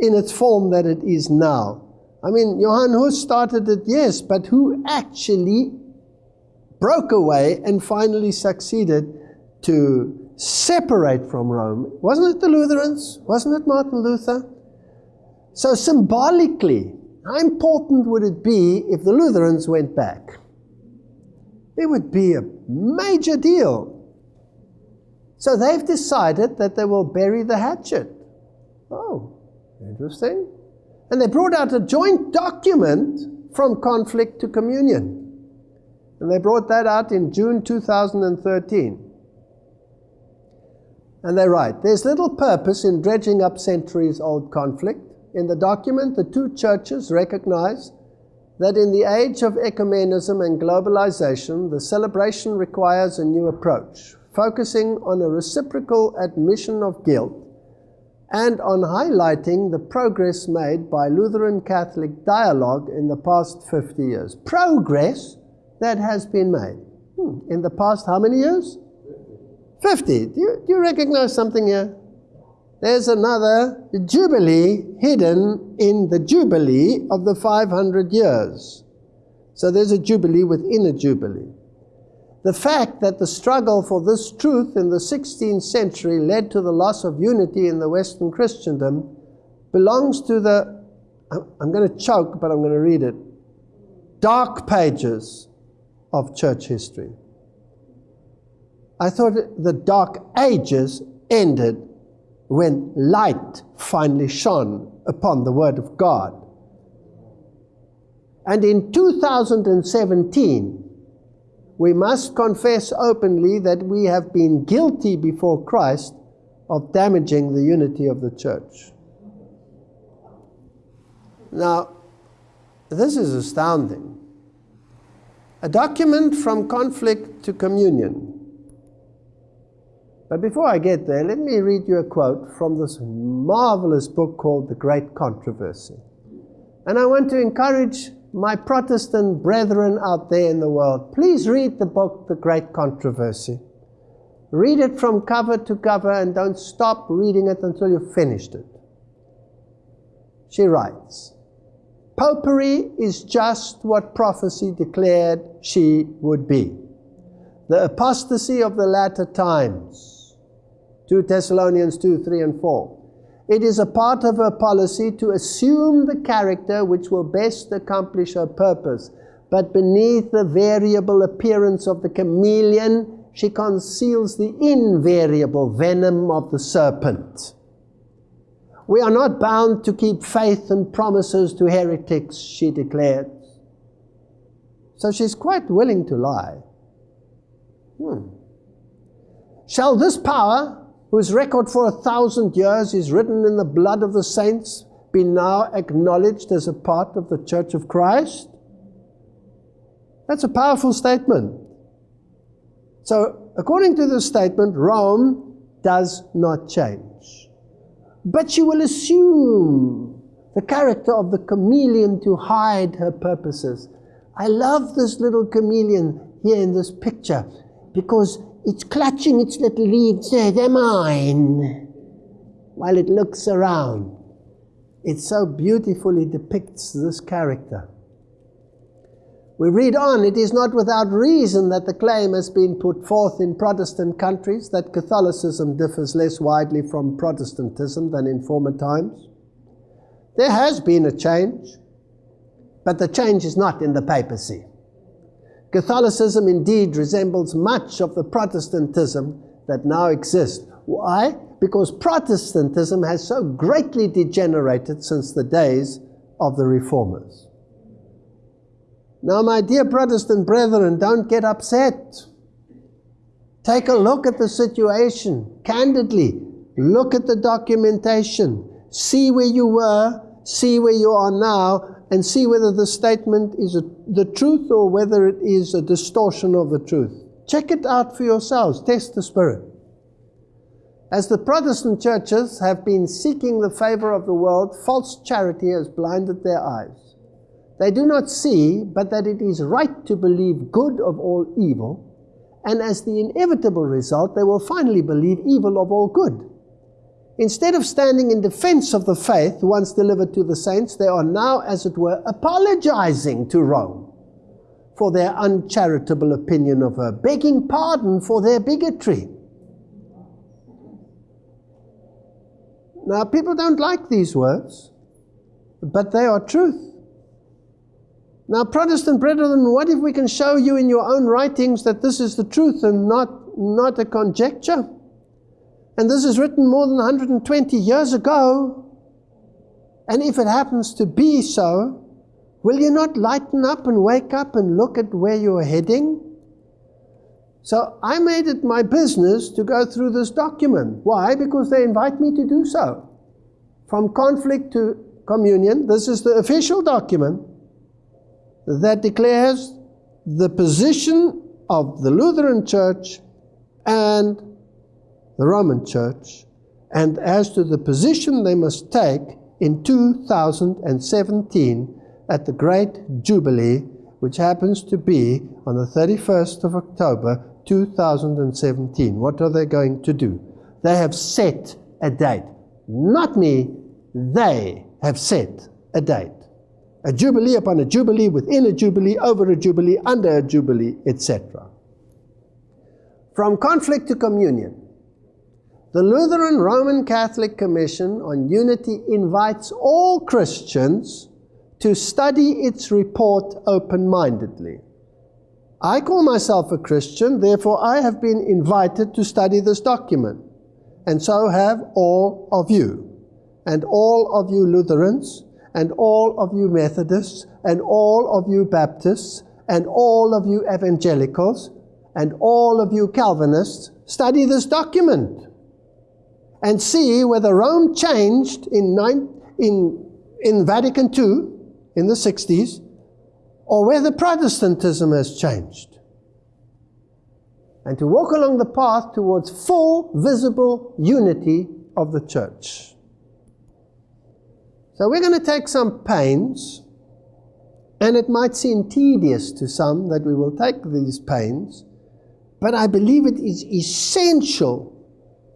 in its form that it is now? I mean, Johann Hus started it, yes, but who actually broke away and finally succeeded to separate from Rome? Wasn't it the Lutherans? Wasn't it Martin Luther? So, symbolically, how important would it be if the Lutherans went back? It would be a major deal. So, they've decided that they will bury the hatchet. Oh, interesting. And they brought out a joint document from conflict to communion. And they brought that out in June 2013. And they write There's little purpose in dredging up centuries old conflict. In the document, the two churches recognize that in the age of ecumenism and globalization, the celebration requires a new approach, focusing on a reciprocal admission of guilt and on highlighting the progress made by Lutheran Catholic dialogue in the past 50 years. Progress that has been made. Hmm. In the past, how many years? 50. Do you, do you recognize something here? there's another Jubilee hidden in the Jubilee of the 500 years. So there's a Jubilee within a Jubilee. The fact that the struggle for this truth in the 16th century led to the loss of unity in the Western Christendom belongs to the, I'm going to choke, but I'm going to read it, dark pages of church history. I thought the dark ages ended when light finally shone upon the Word of God. And in 2017, we must confess openly that we have been guilty before Christ of damaging the unity of the church. Now, this is astounding. A document from conflict to communion. But before I get there, let me read you a quote from this marvelous book called The Great Controversy. And I want to encourage my Protestant brethren out there in the world, please read the book, The Great Controversy. Read it from cover to cover and don't stop reading it until you've finished it. She writes, Popery is just what prophecy declared she would be. The apostasy of the latter times. 2 Thessalonians 2, 3 and 4. It is a part of her policy to assume the character which will best accomplish her purpose. But beneath the variable appearance of the chameleon, she conceals the invariable venom of the serpent. We are not bound to keep faith and promises to heretics, she declared. So she's quite willing to lie. Hmm. Shall this power whose record for a thousand years is written in the blood of the saints, be now acknowledged as a part of the Church of Christ? That's a powerful statement. So, according to this statement, Rome does not change. But she will assume the character of the chameleon to hide her purposes. I love this little chameleon here in this picture because it's clutching its little leaves, eh, they're mine, while it looks around. It so beautifully depicts this character. We read on, it is not without reason that the claim has been put forth in Protestant countries that Catholicism differs less widely from Protestantism than in former times. There has been a change, but the change is not in the papacy. Catholicism indeed resembles much of the Protestantism that now exists. Why? Because Protestantism has so greatly degenerated since the days of the Reformers. Now, my dear Protestant brethren, don't get upset. Take a look at the situation candidly. Look at the documentation. See where you were, see where you are now, and see whether the statement is a, the truth or whether it is a distortion of the truth. Check it out for yourselves. Test the Spirit. As the Protestant churches have been seeking the favor of the world, false charity has blinded their eyes. They do not see, but that it is right to believe good of all evil, and as the inevitable result, they will finally believe evil of all good. Instead of standing in defense of the faith once delivered to the saints, they are now, as it were, apologizing to Rome for their uncharitable opinion of her, begging pardon for their bigotry. Now, people don't like these words, but they are truth. Now, Protestant brethren, what if we can show you in your own writings that this is the truth and not, not a conjecture? And this is written more than 120 years ago. And if it happens to be so, will you not lighten up and wake up and look at where you're heading? So I made it my business to go through this document. Why? Because they invite me to do so. From conflict to communion, this is the official document that declares the position of the Lutheran Church and the Roman Church, and as to the position they must take in 2017 at the Great Jubilee, which happens to be on the 31st of October 2017. What are they going to do? They have set a date. not me, they have set a date. A jubilee upon a jubilee, within a jubilee, over a jubilee, under a jubilee, etc. From conflict to communion. The Lutheran Roman Catholic Commission on Unity invites all Christians to study its report open mindedly. I call myself a Christian, therefore, I have been invited to study this document, and so have all of you, and all of you Lutherans, and all of you Methodists, and all of you Baptists, and all of you Evangelicals, and all of you Calvinists. Study this document and see whether Rome changed in, nine, in, in Vatican II in the 60s or whether Protestantism has changed. And to walk along the path towards full visible unity of the church. So we're going to take some pains, and it might seem tedious to some that we will take these pains, but I believe it is essential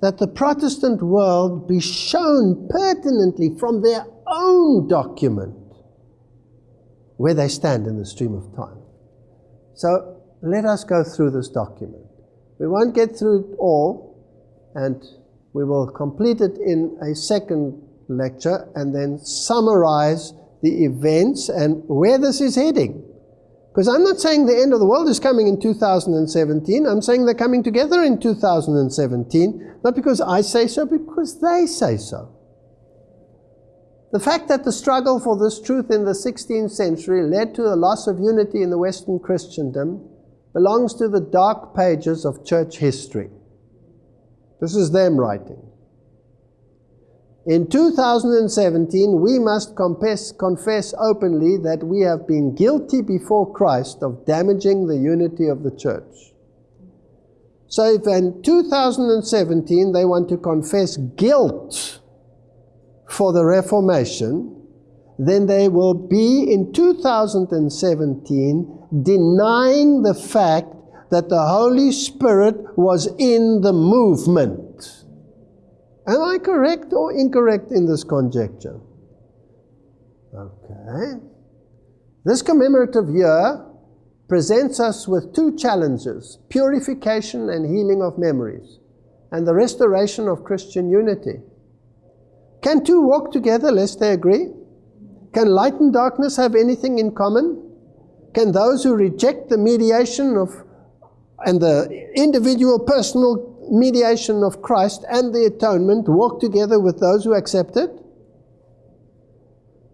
that the Protestant world be shown pertinently from their own document where they stand in the stream of time. So let us go through this document. We won't get through it all, and we will complete it in a second lecture and then summarize the events and where this is heading. Because I'm not saying the end of the world is coming in 2017. I'm saying they're coming together in 2017, not because I say so, because they say so. The fact that the struggle for this truth in the 16th century led to the loss of unity in the Western Christendom belongs to the dark pages of church history. This is them writing. In 2017, we must confess, confess, openly that we have been guilty before Christ of damaging the unity of the church. So if in 2017 they want to confess guilt for the Reformation, then they will be in 2017 denying the fact that the Holy Spirit was in the movement. Am I correct or incorrect in this conjecture? Okay. This commemorative year presents us with two challenges purification and healing of memories, and the restoration of Christian unity. Can two walk together lest they agree? Can light and darkness have anything in common? Can those who reject the mediation of and the individual personal mediation of Christ and the atonement walk together with those who accept it?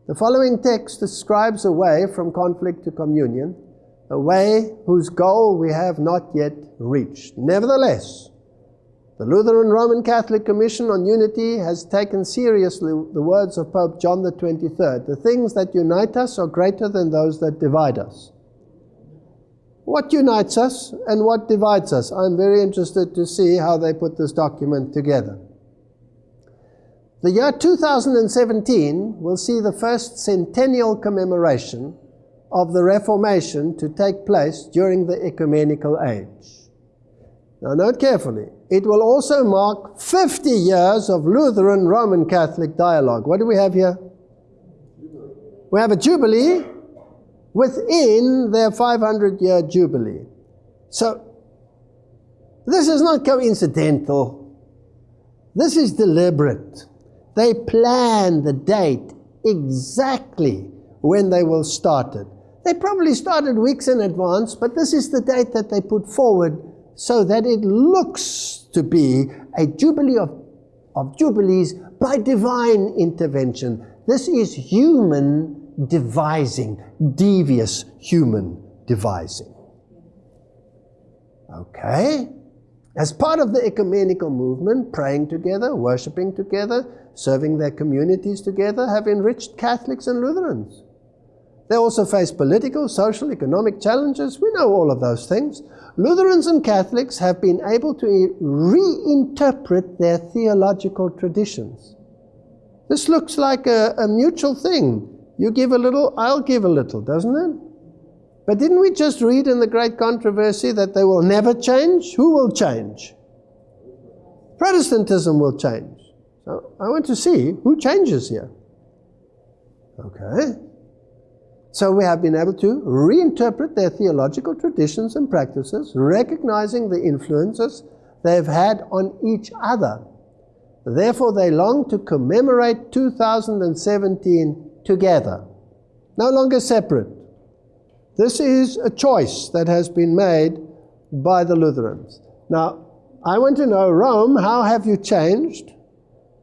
The following text describes a way from conflict to communion, a way whose goal we have not yet reached. Nevertheless, the Lutheran Roman Catholic Commission on Unity has taken seriously the words of Pope John the 23rd. The things that unite us are greater than those that divide us. What unites us and what divides us? I'm very interested to see how they put this document together. The year 2017 will see the first centennial commemoration of the Reformation to take place during the ecumenical age. Now, note carefully, it will also mark 50 years of Lutheran Roman Catholic dialogue. What do we have here? We have a jubilee within their 500 year jubilee. So, this is not coincidental. This is deliberate. They plan the date exactly when they will start it. They probably started weeks in advance, but this is the date that they put forward so that it looks to be a jubilee of, of jubilees by divine intervention. This is human devising, devious human devising. Okay? As part of the ecumenical movement, praying together, worshiping together, serving their communities together have enriched Catholics and Lutherans. They also face political, social, economic challenges. We know all of those things. Lutherans and Catholics have been able to reinterpret their theological traditions. This looks like a, a mutual thing. You give a little, I'll give a little, doesn't it? But didn't we just read in the great controversy that they will never change? Who will change? Protestantism will change. So I want to see who changes here. Okay. So we have been able to reinterpret their theological traditions and practices, recognizing the influences they've had on each other. Therefore, they long to commemorate 2017 together, no longer separate. This is a choice that has been made by the Lutherans. Now, I want to know, Rome, how have you changed?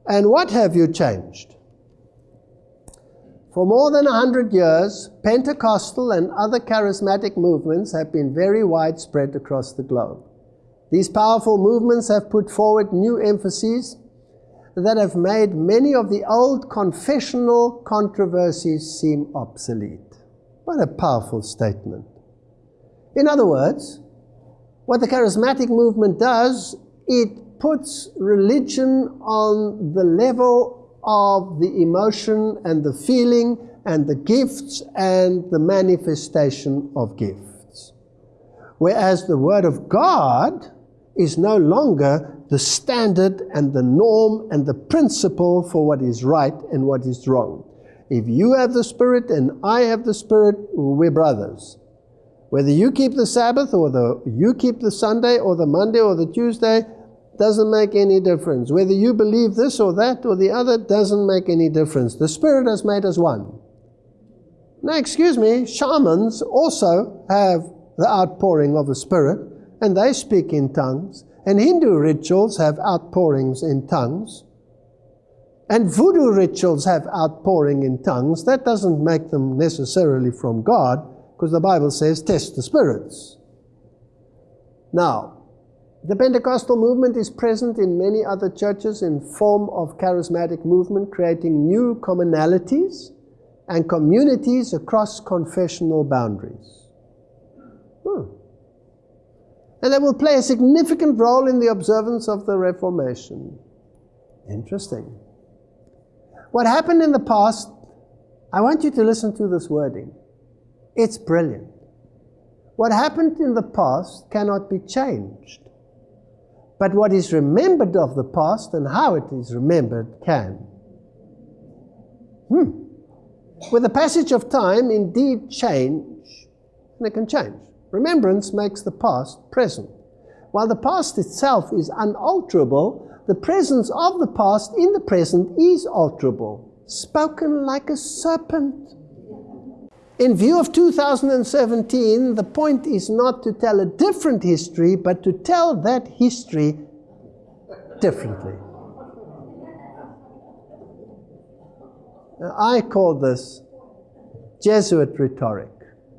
And what have you changed? For more than a hundred years, Pentecostal and other charismatic movements have been very widespread across the globe. These powerful movements have put forward new emphases that have made many of the old confessional controversies seem obsolete. What a powerful statement. In other words, what the charismatic movement does, it puts religion on the level of the emotion and the feeling and the gifts and the manifestation of gifts. Whereas the Word of God is no longer the standard and the norm and the principle for what is right and what is wrong. If you have the Spirit and I have the Spirit, we're brothers. Whether you keep the Sabbath or the, you keep the Sunday or the Monday or the Tuesday, doesn't make any difference. Whether you believe this or that or the other doesn't make any difference. The Spirit has made us one. Now, excuse me, shamans also have the outpouring of the Spirit, and they speak in tongues. And Hindu rituals have outpourings in tongues. And voodoo rituals have outpouring in tongues. That doesn't make them necessarily from God, because the Bible says, test the spirits. Now, the Pentecostal movement is present in many other churches in form of charismatic movement, creating new commonalities and communities across confessional boundaries. Hmm. And they will play a significant role in the observance of the Reformation. Interesting. What happened in the past, I want you to listen to this wording. It's brilliant. What happened in the past cannot be changed. But what is remembered of the past and how it is remembered can. Hmm. With the passage of time, indeed change, and it can change. Remembrance makes the past present. While the past itself is unalterable, the presence of the past in the present is alterable, spoken like a serpent. In view of 2017, the point is not to tell a different history, but to tell that history differently. Now, I call this Jesuit rhetoric.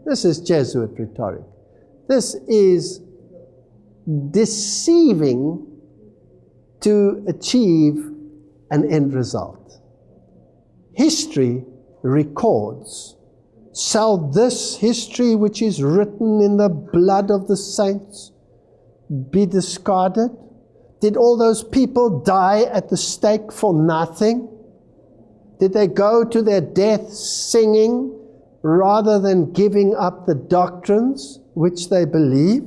This is Jesuit rhetoric. This is deceiving to achieve an end result. History records Shall this history, which is written in the blood of the saints, be discarded? Did all those people die at the stake for nothing? Did they go to their death singing rather than giving up the doctrines which they believe?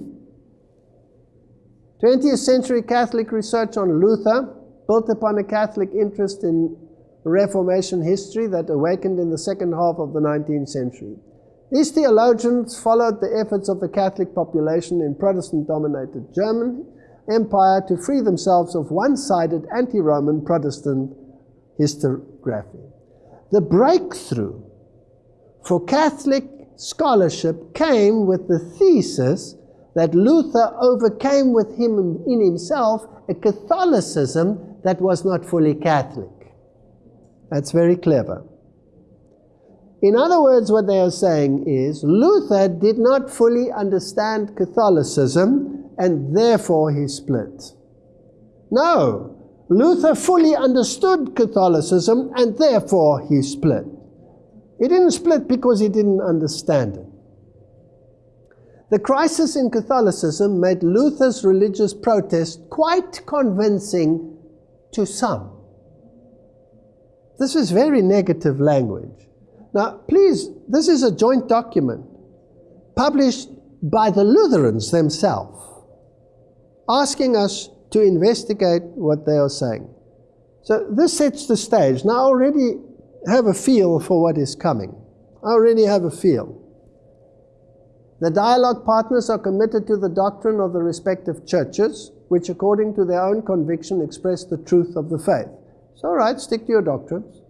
20th century Catholic research on Luther, built upon a Catholic interest in Reformation history that awakened in the second half of the 19th century. These theologians followed the efforts of the Catholic population in Protestant dominated German Empire to free themselves of one sided anti Roman Protestant historiography. The breakthrough for Catholic scholarship came with the thesis that Luther overcame with him in himself a Catholicism that was not fully Catholic. That's very clever. In other words, what they are saying is Luther did not fully understand Catholicism and therefore he split. No, Luther fully understood Catholicism and therefore he split. He didn't split because he didn't understand it. The crisis in Catholicism made Luther's religious protest quite convincing to some. This is very negative language. Now, please, this is a joint document published by the Lutherans themselves, asking us to investigate what they are saying. So this sets the stage. Now already have a feel for what is coming. I already have a feel. The dialogue partners are committed to the doctrine of the respective churches, which according to their own conviction express the truth of the faith. So, all right, stick to your doctrines.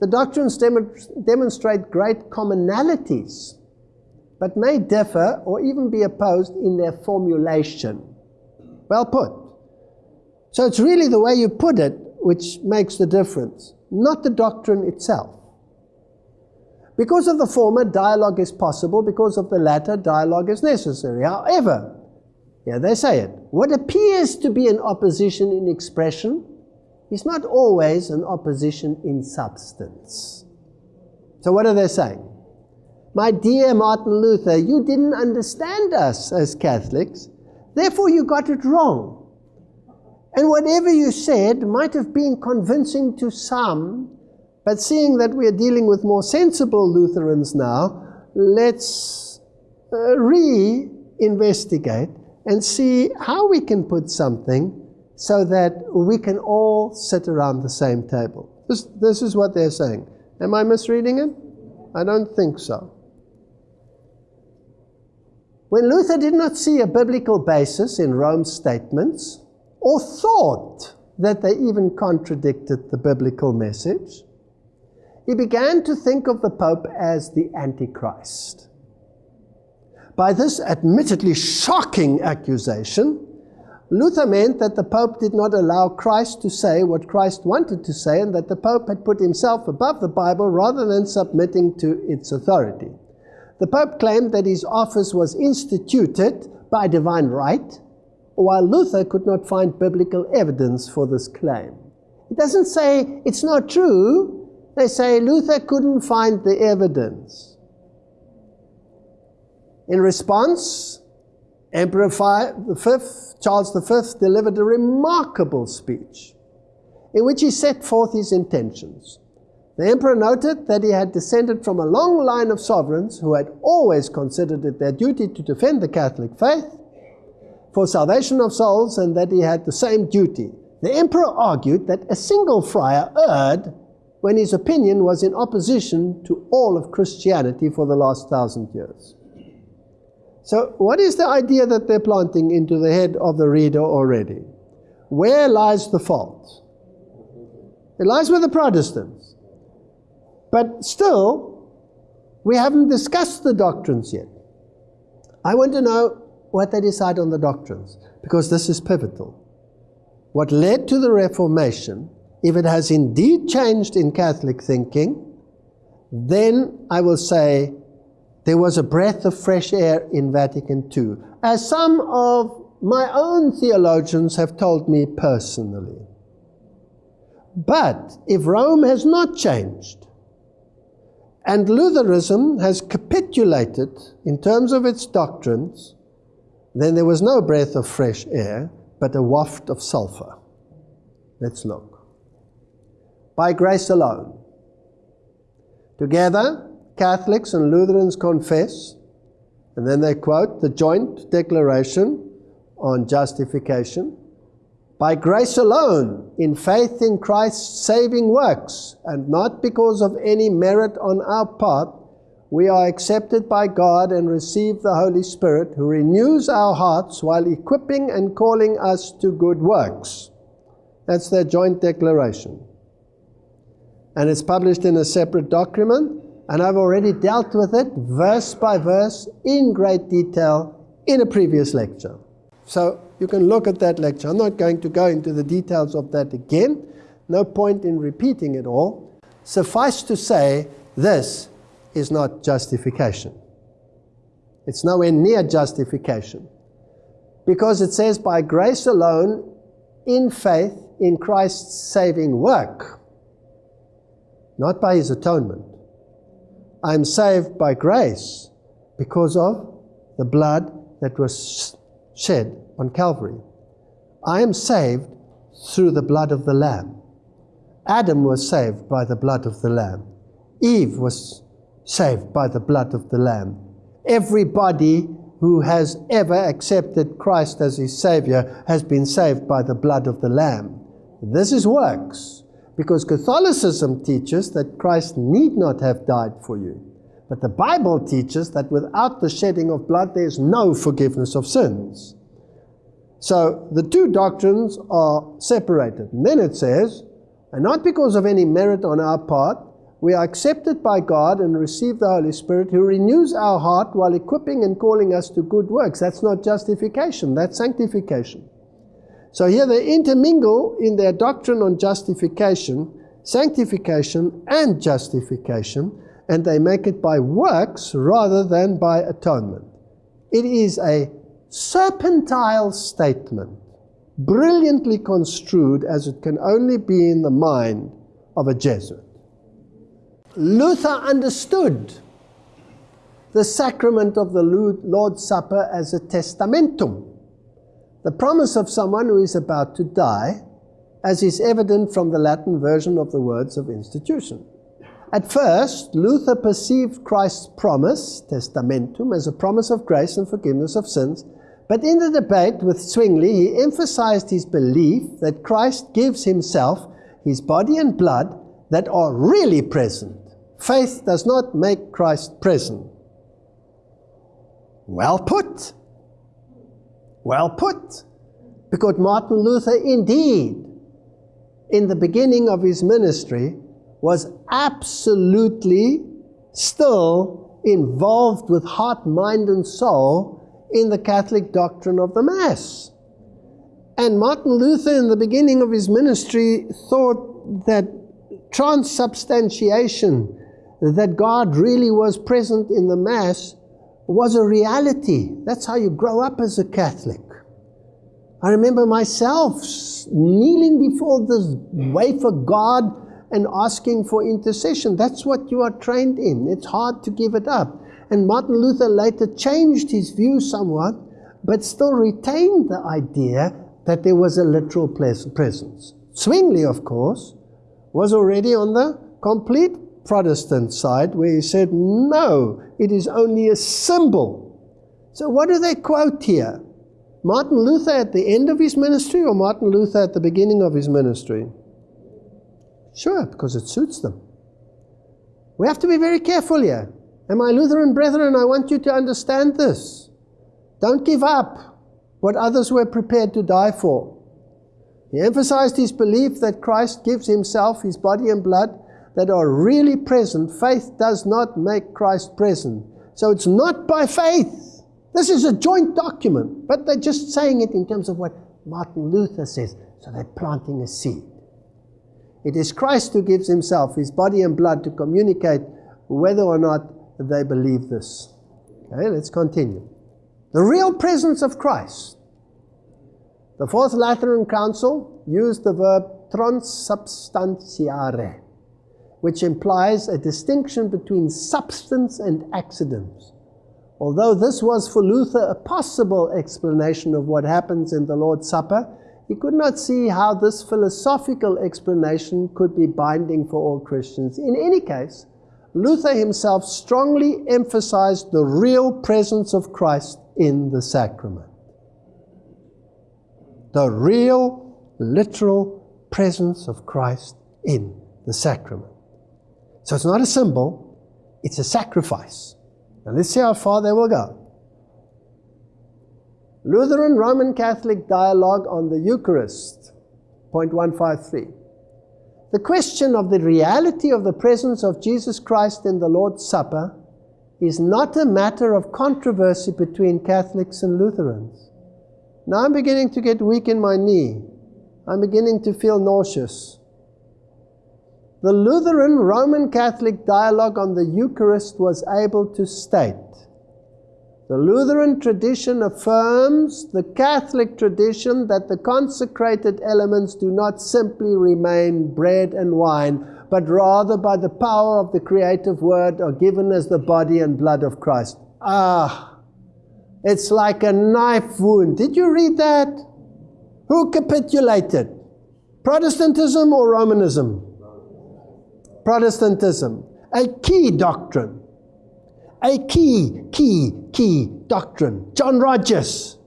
The doctrines dem demonstrate great commonalities, but may differ or even be opposed in their formulation. Well put. So it's really the way you put it which makes the difference, not the doctrine itself. Because of the former, dialogue is possible. Because of the latter, dialogue is necessary. However, yeah, they say it. What appears to be an opposition in expression is not always an opposition in substance. So what are they saying? My dear Martin Luther, you didn't understand us as Catholics, therefore you got it wrong. And whatever you said might have been convincing to some, but seeing that we are dealing with more sensible Lutherans now, let's uh, re investigate and see how we can put something so that we can all sit around the same table. This, this is what they're saying. Am I misreading it? I don't think so. When Luther did not see a biblical basis in Rome's statements, or thought that they even contradicted the biblical message, he began to think of the Pope as the Antichrist. By this admittedly shocking accusation, Luther meant that the Pope did not allow Christ to say what Christ wanted to say and that the Pope had put himself above the Bible rather than submitting to its authority. The Pope claimed that his office was instituted by divine right, while Luther could not find biblical evidence for this claim. It doesn't say it's not true, they say Luther couldn't find the evidence. In response, Emperor V, Charles V delivered a remarkable speech in which he set forth his intentions. The emperor noted that he had descended from a long line of sovereigns who had always considered it their duty to defend the Catholic faith for salvation of souls and that he had the same duty. The emperor argued that a single friar erred when his opinion was in opposition to all of Christianity for the last thousand years. So, what is the idea that they're planting into the head of the reader already? Where lies the fault? It lies with the Protestants. But still, we haven't discussed the doctrines yet. I want to know what they decide on the doctrines, because this is pivotal. What led to the Reformation if it has indeed changed in Catholic thinking, then I will say there was a breath of fresh air in Vatican II, as some of my own theologians have told me personally. But if Rome has not changed, and Lutheranism has capitulated in terms of its doctrines, then there was no breath of fresh air, but a waft of sulfur. Let's look by grace alone. Together, Catholics and Lutherans confess, and then they quote the joint declaration on justification. By grace alone, in faith in Christ's saving works, and not because of any merit on our part, we are accepted by God and receive the Holy Spirit, who renews our hearts while equipping and calling us to good works. That's their joint declaration and it's published in a separate document, and I've already dealt with it verse by verse in great detail in a previous lecture. So you can look at that lecture. I'm not going to go into the details of that again. No point in repeating it all. Suffice to say, this is not justification. It's nowhere near justification. Because it says, by grace alone, in faith in Christ's saving work not by his atonement. I am saved by grace because of the blood that was shed on Calvary. I am saved through the blood of the Lamb. Adam was saved by the blood of the Lamb. Eve was saved by the blood of the Lamb. Everybody who has ever accepted Christ as his Savior has been saved by the blood of the Lamb. This is works. Because Catholicism teaches that Christ need not have died for you. But the Bible teaches that without the shedding of blood, there is no forgiveness of sins. So the two doctrines are separated. And then it says, and not because of any merit on our part, we are accepted by God and receive the Holy Spirit who renews our heart while equipping and calling us to good works. That's not justification, that's sanctification. So here they intermingle in their doctrine on justification, sanctification, and justification, and they make it by works rather than by atonement. It is a serpentile statement, brilliantly construed as it can only be in the mind of a Jesuit. Luther understood the sacrament of the Lord's Supper as a testamentum the promise of someone who is about to die, as is evident from the Latin version of the words of institution. At first, Luther perceived Christ's promise, testamentum, as a promise of grace and forgiveness of sins, but in the debate with Zwingli, he emphasized his belief that Christ gives himself, his body and blood, that are really present. Faith does not make Christ present. Well put. Well put. Because Martin Luther, indeed, in the beginning of his ministry, was absolutely still involved with heart, mind, and soul in the Catholic doctrine of the Mass. And Martin Luther, in the beginning of his ministry, thought that transubstantiation, that God really was present in the Mass, was a reality. That's how you grow up as a Catholic. I remember myself kneeling before the wafer God and asking for intercession. That's what you are trained in. It's hard to give it up. And Martin Luther later changed his view somewhat, but still retained the idea that there was a literal presence. Zwingli, of course, was already on the complete Protestant side where he said, no, it is only a symbol. So, what do they quote here? Martin Luther at the end of his ministry or Martin Luther at the beginning of his ministry? Sure, because it suits them. We have to be very careful here. And my Lutheran brethren, I want you to understand this. Don't give up what others were prepared to die for. He emphasized his belief that Christ gives himself, his body and blood, that are really present, faith does not make Christ present. So it's not by faith. This is a joint document, but they're just saying it in terms of what Martin Luther says. So they're planting a seed. It is Christ who gives himself, his body and blood, to communicate whether or not they believe this. Okay, let's continue. The real presence of Christ. The Fourth Lateran Council used the verb transubstantiare which implies a distinction between substance and accidents. Although this was for Luther a possible explanation of what happens in the Lord's Supper, he could not see how this philosophical explanation could be binding for all Christians. In any case, Luther himself strongly emphasized the real presence of Christ in the sacrament. The real, literal presence of Christ in the sacrament. So it's not a symbol, it's a sacrifice. Now let's see how far they will go. Lutheran Roman Catholic dialogue on the Eucharist, point 153. The question of the reality of the presence of Jesus Christ in the Lord's Supper is not a matter of controversy between Catholics and Lutherans. Now I'm beginning to get weak in my knee. I'm beginning to feel nauseous. The Lutheran Roman Catholic dialogue on the Eucharist was able to state the Lutheran tradition affirms the Catholic tradition that the consecrated elements do not simply remain bread and wine, but rather by the power of the creative word are given as the body and blood of Christ. Ah, it's like a knife wound. Did you read that? Who capitulated? Protestantism or Romanism? Protestantism, a key doctrine. A key, key, key doctrine. John Rogers.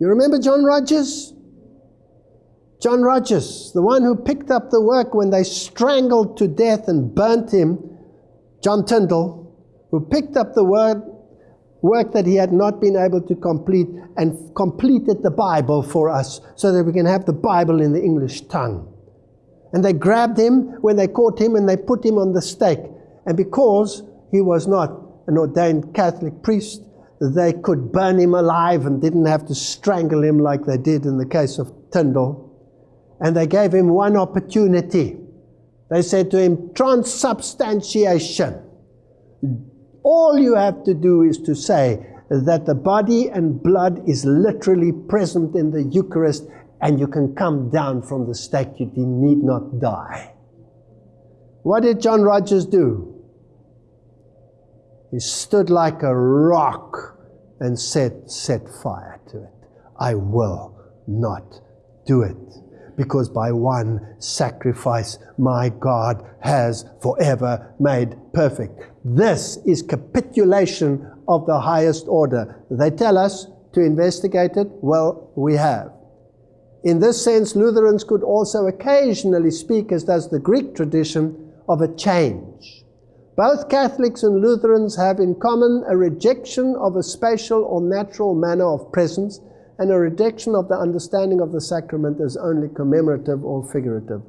You remember John Rogers? John Rogers, the one who picked up the work when they strangled to death and burnt him, John Tyndale, who picked up the word, work that he had not been able to complete and completed the Bible for us so that we can have the Bible in the English tongue. And they grabbed him when they caught him and they put him on the stake. And because he was not an ordained Catholic priest, they could burn him alive and didn't have to strangle him like they did in the case of Tyndale. And they gave him one opportunity. They said to him, transubstantiation. All you have to do is to say that the body and blood is literally present in the Eucharist and you can come down from the stake. You need not die. What did John Rogers do? He stood like a rock and said, Set fire to it. I will not do it. Because by one sacrifice, my God has forever made perfect. This is capitulation of the highest order. They tell us to investigate it. Well, we have. In this sense, Lutherans could also occasionally speak, as does the Greek tradition, of a change. Both Catholics and Lutherans have in common a rejection of a spatial or natural manner of presence and a rejection of the understanding of the sacrament as only commemorative or figurative.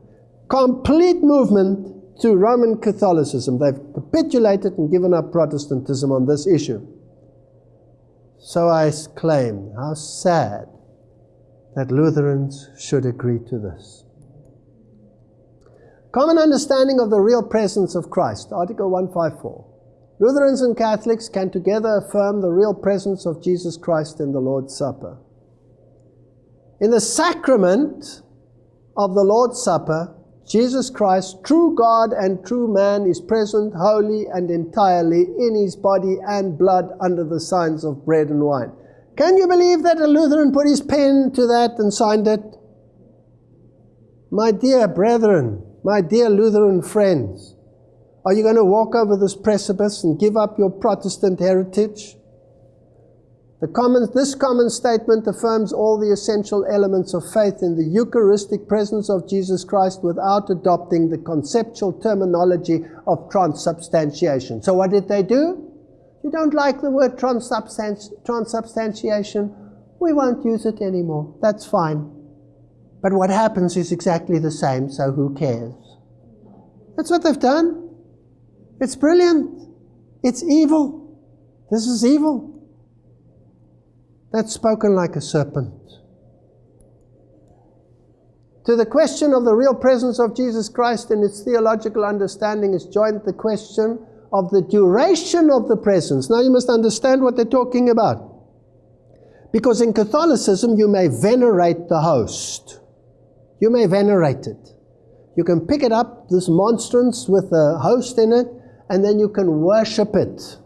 Complete movement to Roman Catholicism. They've capitulated and given up Protestantism on this issue. So I claim, how sad that Lutherans should agree to this. Common understanding of the real presence of Christ, Article 154. Lutherans and Catholics can together affirm the real presence of Jesus Christ in the Lord's Supper. In the sacrament of the Lord's Supper, Jesus Christ, true God and true man, is present wholly and entirely in his body and blood under the signs of bread and wine. Can you believe that a Lutheran put his pen to that and signed it? My dear brethren, my dear Lutheran friends, are you going to walk over this precipice and give up your Protestant heritage? Common, this common statement affirms all the essential elements of faith in the Eucharistic presence of Jesus Christ without adopting the conceptual terminology of transubstantiation. So, what did they do? You don't like the word transubstantiation? We won't use it anymore. That's fine. But what happens is exactly the same, so who cares? That's what they've done. It's brilliant. It's evil. This is evil. That's spoken like a serpent. To the question of the real presence of Jesus Christ and its theological understanding is joined the question of the duration of the presence. Now you must understand what they're talking about. Because in Catholicism, you may venerate the host. You may venerate it. You can pick it up, this monstrance with a host in it, and then you can worship it.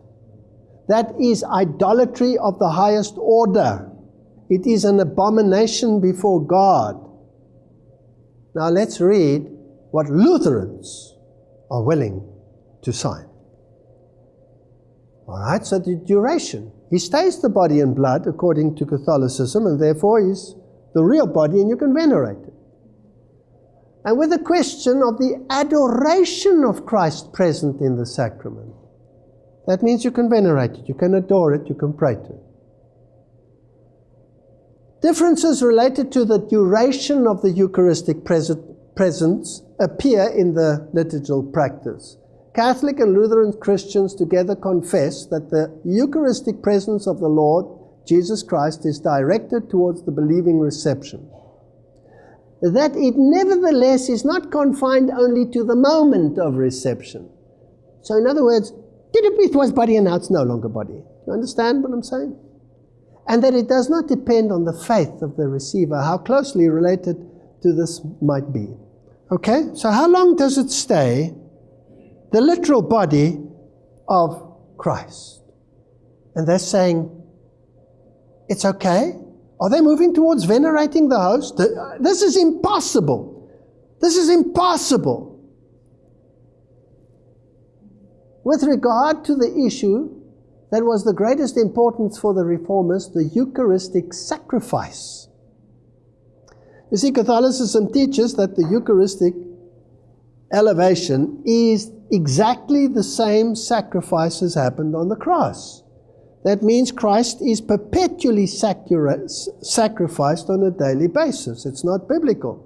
That is idolatry of the highest order. It is an abomination before God. Now let's read what Lutherans are willing to sign. All right, so the duration. He stays the body and blood according to Catholicism, and therefore is the real body, and you can venerate it and with the question of the adoration of Christ present in the sacrament. That means you can venerate it, you can adore it, you can pray to it. Differences related to the duration of the Eucharistic presence appear in the liturgical practice. Catholic and Lutheran Christians together confess that the Eucharistic presence of the Lord Jesus Christ is directed towards the believing reception that it nevertheless is not confined only to the moment of reception. So, in other words, it was body and now it's no longer body. You understand what I'm saying? And that it does not depend on the faith of the receiver, how closely related to this might be. Okay? So, how long does it stay the literal body of Christ? And they're saying, it's okay are they moving towards venerating the host? This is impossible. This is impossible. With regard to the issue that was the greatest importance for the reformers, the Eucharistic sacrifice. You see, Catholicism teaches that the Eucharistic elevation is exactly the same sacrifice as happened on the cross. That means Christ is perpetually sacrificed on a daily basis. It's not biblical.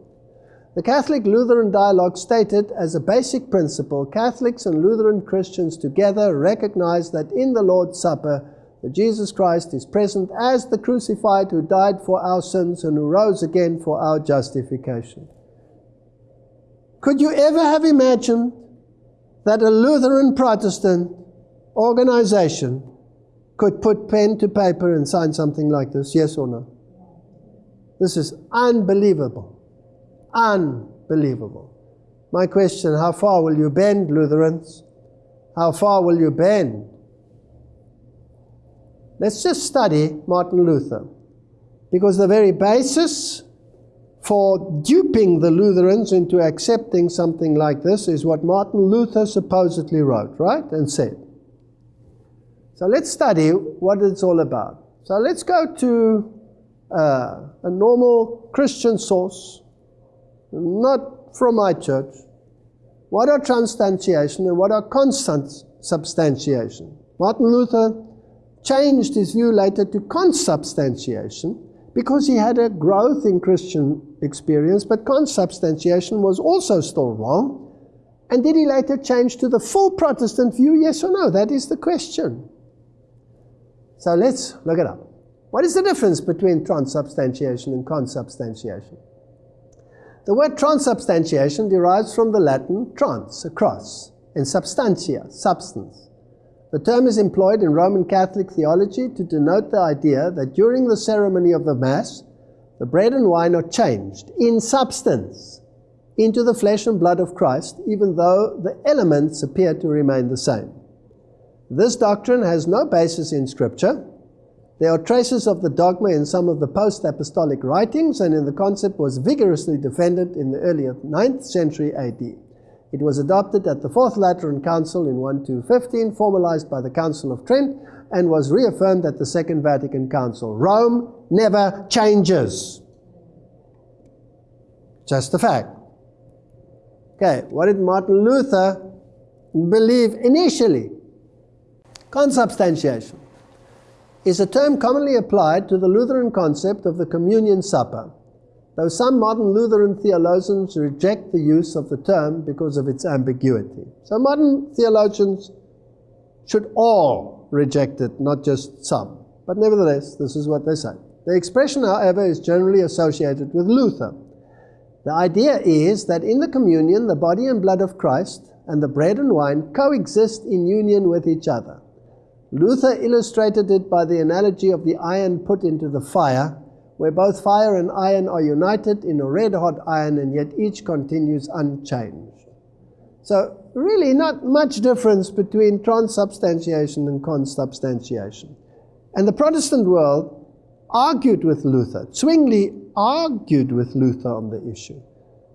The Catholic Lutheran Dialogue stated as a basic principle Catholics and Lutheran Christians together recognize that in the Lord's Supper, that Jesus Christ is present as the crucified who died for our sins and who rose again for our justification. Could you ever have imagined that a Lutheran Protestant organization could put pen to paper and sign something like this? Yes or no? This is unbelievable. Unbelievable. My question how far will you bend, Lutherans? How far will you bend? Let's just study Martin Luther. Because the very basis for duping the Lutherans into accepting something like this is what Martin Luther supposedly wrote, right? And said. So let's study what it's all about. So let's go to uh, a normal Christian source, not from my church. What are transubstantiation and what are consubstantiation? Martin Luther changed his view later to consubstantiation because he had a growth in Christian experience, but consubstantiation was also still wrong. And did he later change to the full Protestant view? Yes or no? That is the question. So let's look it up. What is the difference between transubstantiation and consubstantiation? The word transubstantiation derives from the Latin trans, across, and substantia, substance. The term is employed in Roman Catholic theology to denote the idea that during the ceremony of the Mass, the bread and wine are changed in substance into the flesh and blood of Christ, even though the elements appear to remain the same. This doctrine has no basis in Scripture. There are traces of the dogma in some of the post apostolic writings, and in the concept was vigorously defended in the early 9th century AD. It was adopted at the Fourth Lateran Council in 1215, formalized by the Council of Trent, and was reaffirmed at the Second Vatican Council. Rome never changes. Just a fact. Okay, what did Martin Luther believe initially? Consubstantiation is a term commonly applied to the Lutheran concept of the communion supper though some modern Lutheran theologians reject the use of the term because of its ambiguity. So modern theologians should all reject it, not just some. But nevertheless, this is what they say. The expression, however, is generally associated with Luther. The idea is that in the communion, the body and blood of Christ and the bread and wine coexist in union with each other. Luther illustrated it by the analogy of the iron put into the fire where both fire and iron are united in a red hot iron and yet each continues unchanged. So, really, not much difference between transubstantiation and consubstantiation. And the Protestant world argued with Luther. Zwingli argued with Luther on the issue.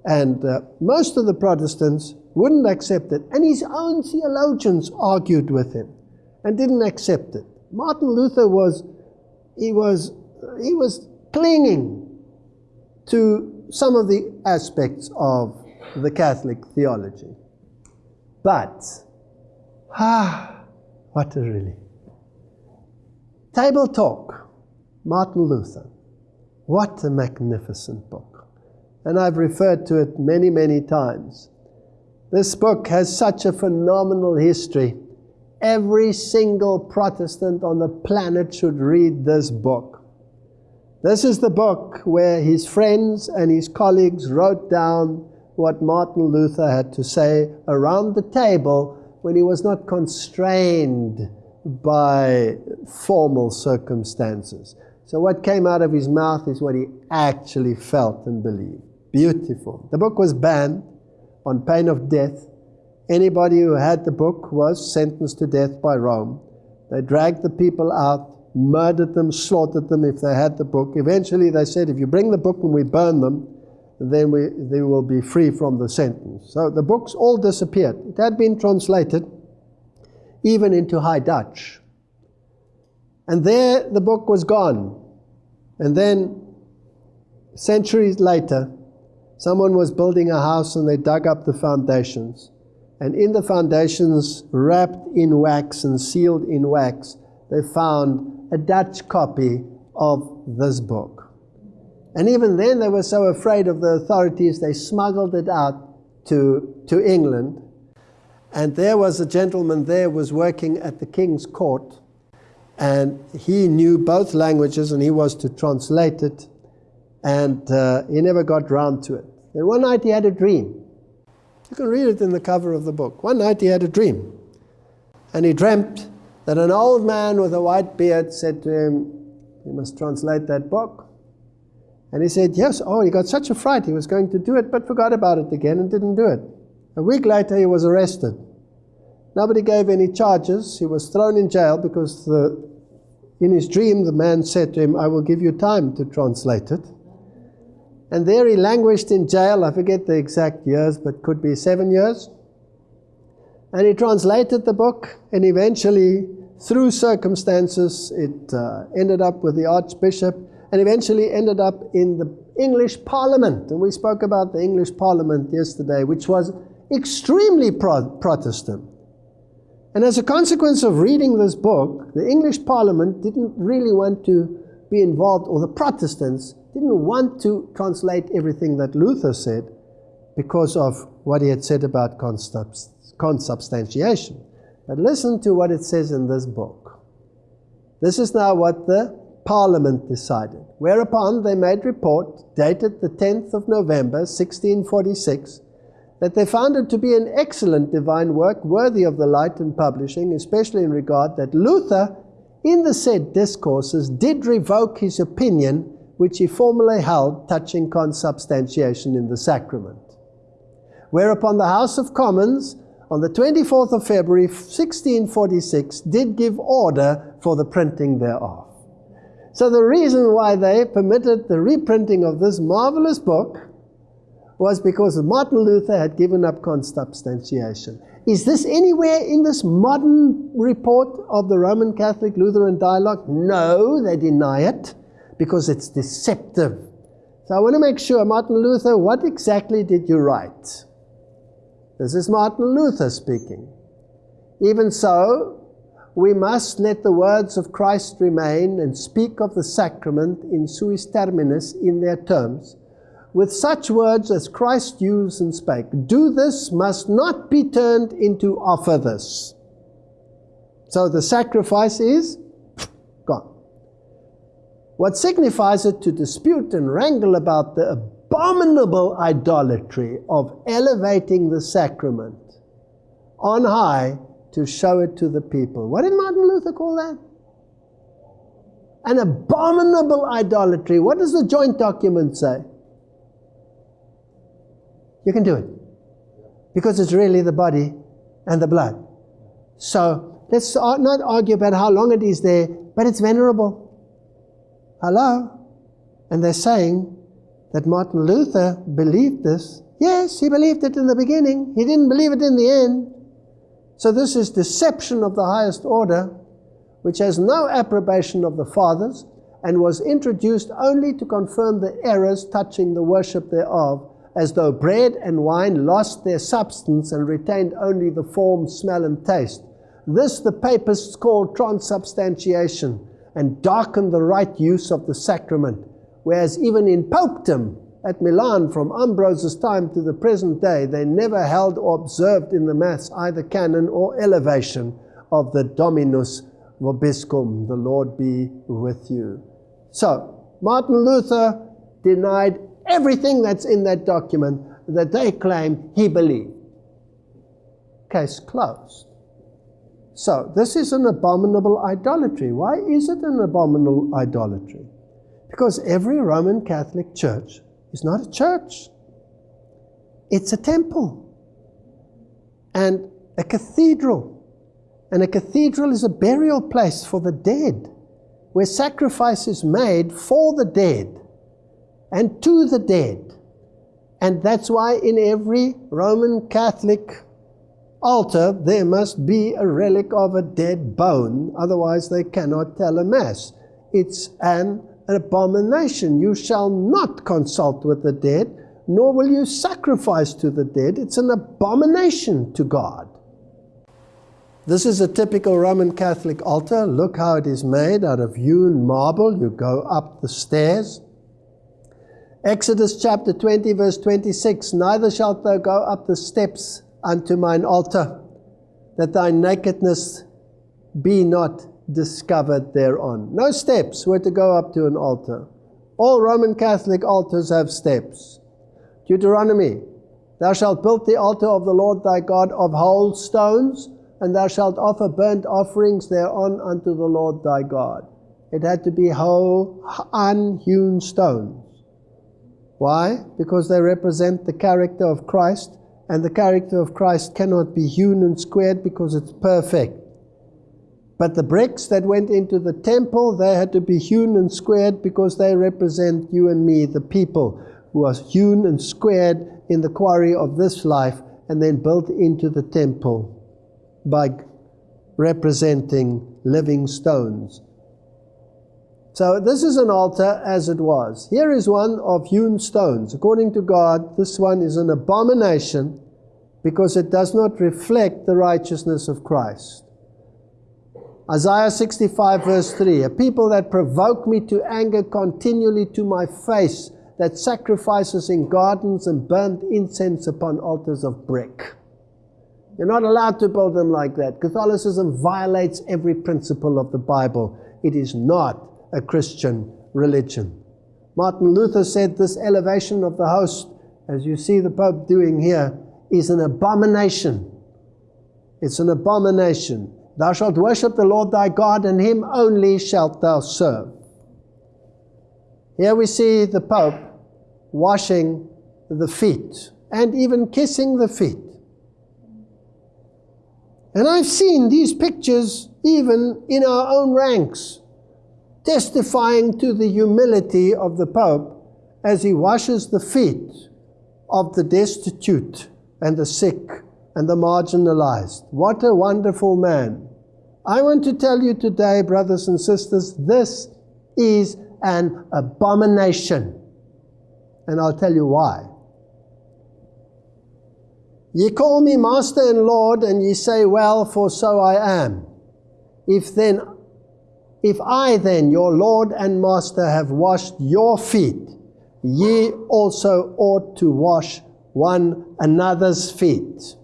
And uh, most of the Protestants wouldn't accept it. And his own theologians argued with him and didn't accept it. Martin Luther was, he was, he was clinging to some of the aspects of the Catholic theology. But, ah, what a relief. Table Talk, Martin Luther. What a magnificent book. And I've referred to it many, many times. This book has such a phenomenal history. Every single Protestant on the planet should read this book. This is the book where his friends and his colleagues wrote down what Martin Luther had to say around the table when he was not constrained by formal circumstances. So, what came out of his mouth is what he actually felt and believed. Beautiful. The book was banned on pain of death. Anybody who had the book was sentenced to death by Rome. They dragged the people out murdered them, slaughtered them if they had the book. Eventually, they said, if you bring the book and we burn them, then we, they will be free from the sentence. So the books all disappeared. It had been translated even into High Dutch. And there the book was gone. And then centuries later, someone was building a house and they dug up the foundations. And in the foundations, wrapped in wax and sealed in wax, they found a Dutch copy of this book. And even then, they were so afraid of the authorities, they smuggled it out to, to England. And there was a gentleman there was working at the king's court, and he knew both languages, and he was to translate it, and uh, he never got round to it. Then one night he had a dream. You can read it in the cover of the book. One night he had a dream, and he dreamt that an old man with a white beard said to him, You must translate that book. And he said, Yes. Oh, he got such a fright. He was going to do it, but forgot about it again and didn't do it. A week later, he was arrested. Nobody gave any charges. He was thrown in jail because the, in his dream, the man said to him, I will give you time to translate it. And there he languished in jail. I forget the exact years, but could be seven years. And he translated the book, and eventually, through circumstances, it uh, ended up with the Archbishop, and eventually ended up in the English Parliament. And we spoke about the English Parliament yesterday, which was extremely pro Protestant. And as a consequence of reading this book, the English Parliament didn't really want to be involved, or the Protestants didn't want to translate everything that Luther said because of what he had said about consubstantiation consubstantiation. But listen to what it says in this book. This is now what the Parliament decided. Whereupon they made report, dated the 10th of November, 1646, that they found it to be an excellent divine work worthy of the light and publishing, especially in regard that Luther, in the said discourses, did revoke his opinion which he formerly held touching consubstantiation in the sacrament. Whereupon the House of Commons on the 24th of February 1646 did give order for the printing thereof. So the reason why they permitted the reprinting of this marvelous book was because Martin Luther had given up consubstantiation. Is this anywhere in this modern report of the Roman Catholic Lutheran dialogue? No, they deny it because it's deceptive. So I want to make sure, Martin Luther, what exactly did you write? This is Martin Luther speaking. Even so, we must let the words of Christ remain and speak of the sacrament in suis terminus in their terms, with such words as Christ used and spake. Do this must not be turned into offer this. So the sacrifice is gone. What signifies it to dispute and wrangle about the abominable idolatry of elevating the sacrament on high to show it to the people. What did Martin Luther call that? An abominable idolatry. What does the joint document say? You can do it. Because it's really the body and the blood. So let's not argue about how long it is there, but it's venerable. Hello? And they're saying that Martin Luther believed this. Yes, he believed it in the beginning. He didn't believe it in the end. So this is deception of the highest order, which has no approbation of the fathers, and was introduced only to confirm the errors touching the worship thereof, as though bread and wine lost their substance and retained only the form, smell, and taste. This the papists call transubstantiation, and darkened the right use of the sacrament Whereas even in popedom at Milan from Ambrose's time to the present day, they never held or observed in the Mass either canon or elevation of the Dominus Vobiscum, the Lord be with you. So, Martin Luther denied everything that's in that document that they claim he believed. Case closed. So, this is an abominable idolatry. Why is it an abominable idolatry? Because every Roman Catholic church is not a church, it's a temple and a cathedral. And a cathedral is a burial place for the dead, where sacrifice is made for the dead and to the dead. And that's why in every Roman Catholic altar there must be a relic of a dead bone, otherwise, they cannot tell a Mass. It's an an abomination. You shall not consult with the dead, nor will you sacrifice to the dead. It's an abomination to God. This is a typical Roman Catholic altar. Look how it is made out of hewn marble. You go up the stairs. Exodus chapter 20, verse 26 Neither shalt thou go up the steps unto mine altar, that thy nakedness be not discovered thereon. No steps were to go up to an altar. All Roman Catholic altars have steps. Deuteronomy Thou shalt build the altar of the Lord thy God of whole stones and thou shalt offer burnt offerings thereon unto the Lord thy God. It had to be whole, unhewn stones. Why? Because they represent the character of Christ, and the character of Christ cannot be hewn and squared because it's perfect. But the bricks that went into the temple, they had to be hewn and squared because they represent you and me, the people who are hewn and squared in the quarry of this life and then built into the temple by representing living stones. So this is an altar as it was. Here is one of hewn stones. According to God, this one is an abomination because it does not reflect the righteousness of Christ. Isaiah 65 verse 3, a people that provoke me to anger continually to my face, that sacrifices in gardens and burnt incense upon altars of brick. You're not allowed to build them like that. Catholicism violates every principle of the Bible. It is not a Christian religion. Martin Luther said this elevation of the host, as you see the Pope doing here, is an abomination. It's an abomination. Thou shalt worship the Lord thy God, and him only shalt thou serve. Here we see the Pope washing the feet and even kissing the feet and I've seen these pictures even in our own ranks, testifying to the humility of the Pope as he washes the feet of the destitute and the sick and the marginalized. What a wonderful man. I want to tell you today, brothers and sisters, this is an abomination. And I'll tell you why. Ye call me Master and Lord, and ye say, Well, for so I am. If then, if I then, your Lord and Master, have washed your feet, ye also ought to wash one another's feet.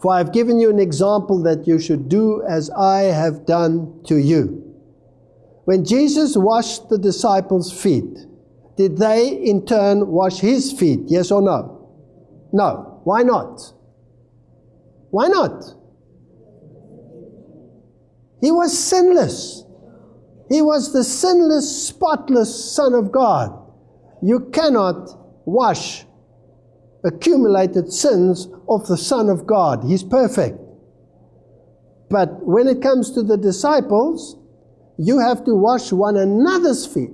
For I have given you an example that you should do as I have done to you. When Jesus washed the disciples' feet, did they in turn wash his feet? Yes or no? No. Why not? Why not? He was sinless. He was the sinless, spotless Son of God. You cannot wash accumulated sins of the Son of God. He's perfect. But when it comes to the disciples, you have to wash one another's feet.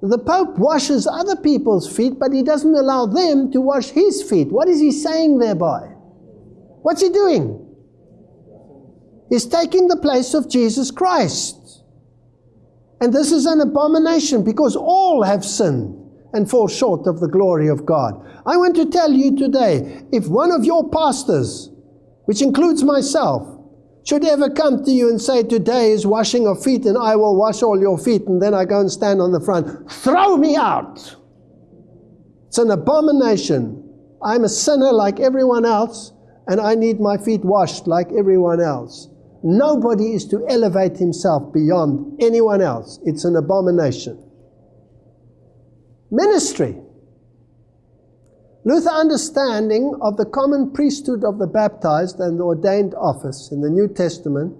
The Pope washes other people's feet, but he doesn't allow them to wash his feet. What is he saying thereby? What's he doing? He's taking the place of Jesus Christ. And this is an abomination because all have sinned and fall short of the glory of God. I want to tell you today if one of your pastors, which includes myself, should ever come to you and say, Today is washing of feet, and I will wash all your feet, and then I go and stand on the front, throw me out. It's an abomination. I'm a sinner like everyone else, and I need my feet washed like everyone else. Nobody is to elevate himself beyond anyone else. It's an abomination. Ministry. Luther's understanding of the common priesthood of the baptized and the ordained office in the New Testament,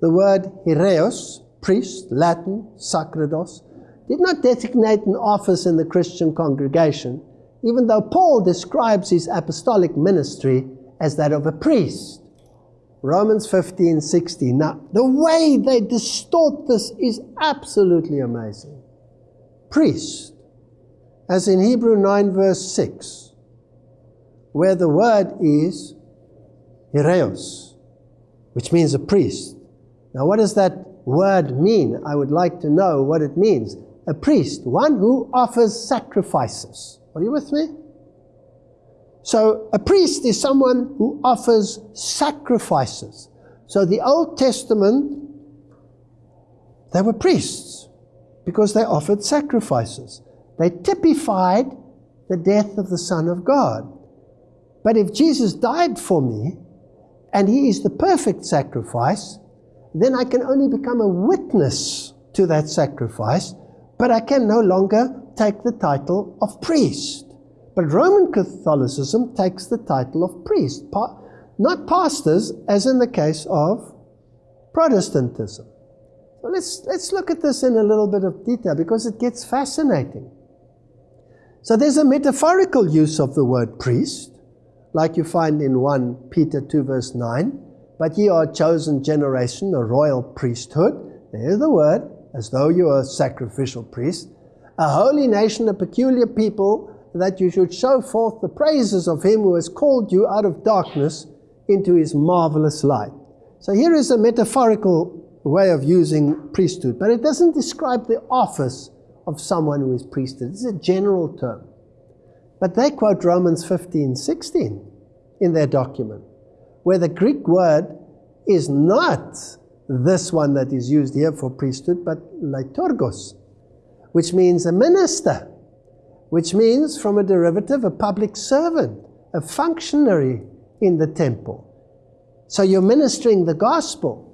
the word hiereos, priest, Latin, sacerdos, did not designate an office in the Christian congregation, even though Paul describes his apostolic ministry as that of a priest. Romans 15, 16. Now, the way they distort this is absolutely amazing. Priest, as in Hebrew 9, verse 6 where the word is hiereos, which means a priest. Now, what does that word mean? I would like to know what it means. A priest, one who offers sacrifices. Are you with me? So, a priest is someone who offers sacrifices. So, the Old Testament, they were priests because they offered sacrifices. They typified the death of the Son of God. But if Jesus died for me, and he is the perfect sacrifice, then I can only become a witness to that sacrifice, but I can no longer take the title of priest. But Roman Catholicism takes the title of priest, not pastors, as in the case of Protestantism. So let's, let's look at this in a little bit of detail because it gets fascinating. So there's a metaphorical use of the word priest, like you find in 1 Peter 2, verse 9. But ye are a chosen generation, a royal priesthood. There's the word, as though you are a sacrificial priest. A holy nation, a peculiar people, that you should show forth the praises of him who has called you out of darkness into his marvelous light. So here is a metaphorical way of using priesthood, but it doesn't describe the office of someone who is priesthood. It's a general term. But they quote Romans 15, 16 in their document, where the Greek word is not this one that is used here for priesthood, but liturgos, which means a minister, which means from a derivative, a public servant, a functionary in the temple. So you're ministering the gospel.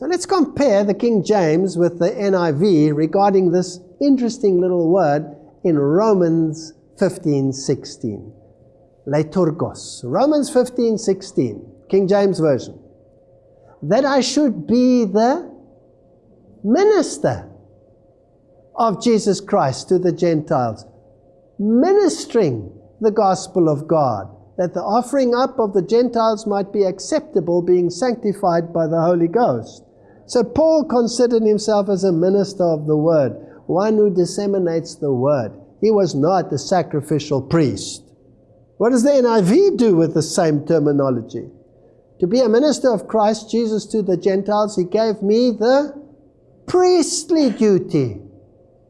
So let's compare the King James with the NIV regarding this interesting little word in Romans 15 16. Liturgos. Romans 15 16, King James Version. That I should be the minister of Jesus Christ to the Gentiles, ministering the gospel of God, that the offering up of the Gentiles might be acceptable, being sanctified by the Holy Ghost. So Paul considered himself as a minister of the word, one who disseminates the word. He was not the sacrificial priest. What does the NIV do with the same terminology? To be a minister of Christ Jesus to the Gentiles, he gave me the priestly duty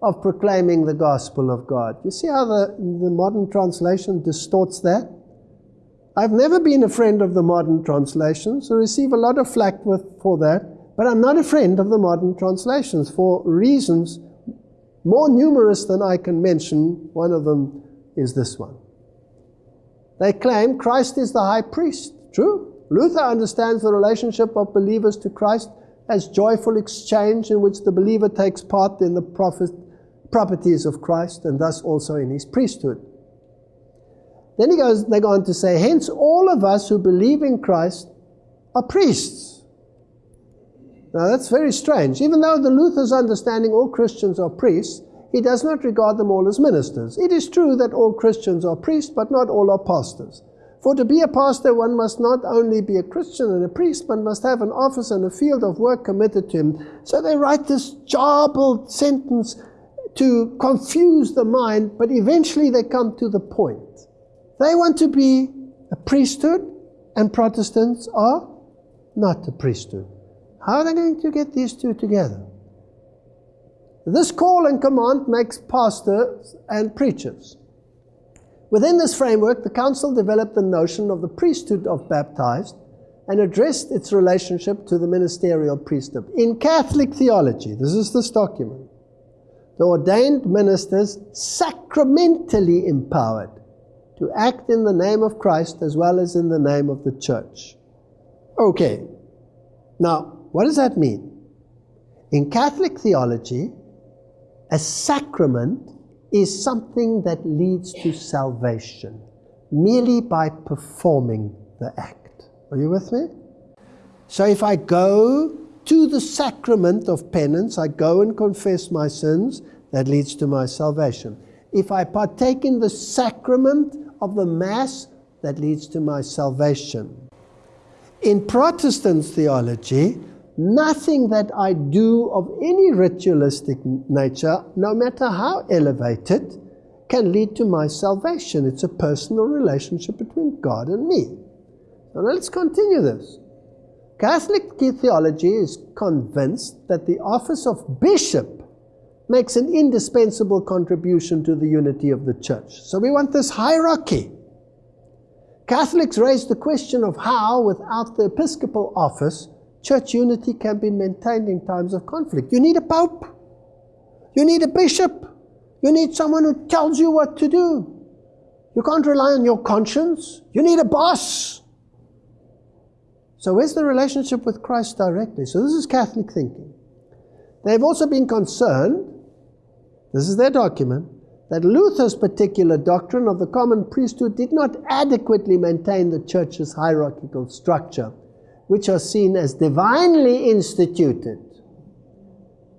of proclaiming the gospel of God. You see how the, the modern translation distorts that? I've never been a friend of the modern translations, so receive a lot of flack with, for that, but I'm not a friend of the modern translations for reasons more numerous than I can mention. One of them is this one. They claim Christ is the high priest. True. Luther understands the relationship of believers to Christ as joyful exchange in which the believer takes part in the prophet, properties of Christ and thus also in his priesthood. Then he goes, they go on to say, hence all of us who believe in Christ are priests. Now that's very strange. Even though the Luther's understanding all Christians are priests, he does not regard them all as ministers. It is true that all Christians are priests, but not all are pastors. For to be a pastor, one must not only be a Christian and a priest, but must have an office and a field of work committed to him. So they write this jarbled sentence to confuse the mind, but eventually they come to the point. They want to be a priesthood, and Protestants are not a priesthood. How are they going to get these two together? This call and command makes pastors and preachers. Within this framework, the Council developed the notion of the priesthood of baptized and addressed its relationship to the ministerial priesthood. In Catholic theology, this is this document, the ordained ministers sacramentally empowered to act in the name of Christ as well as in the name of the church. Okay, now what does that mean? In Catholic theology, a sacrament is something that leads to salvation merely by performing the act. Are you with me? So if I go to the sacrament of penance, I go and confess my sins, that leads to my salvation. If I partake in the sacrament of the Mass, that leads to my salvation. In Protestant theology, Nothing that I do of any ritualistic nature, no matter how elevated, can lead to my salvation. It's a personal relationship between God and me. Now let's continue this. Catholic theology is convinced that the office of bishop makes an indispensable contribution to the unity of the church. So we want this hierarchy. Catholics raise the question of how, without the episcopal office, church unity can be maintained in times of conflict. You need a pope. You need a bishop. You need someone who tells you what to do. You can't rely on your conscience. You need a boss. So, where's the relationship with Christ directly? So, this is Catholic thinking. They've also been concerned, this is their document, that Luther's particular doctrine of the common priesthood did not adequately maintain the church's hierarchical structure, which are seen as divinely instituted.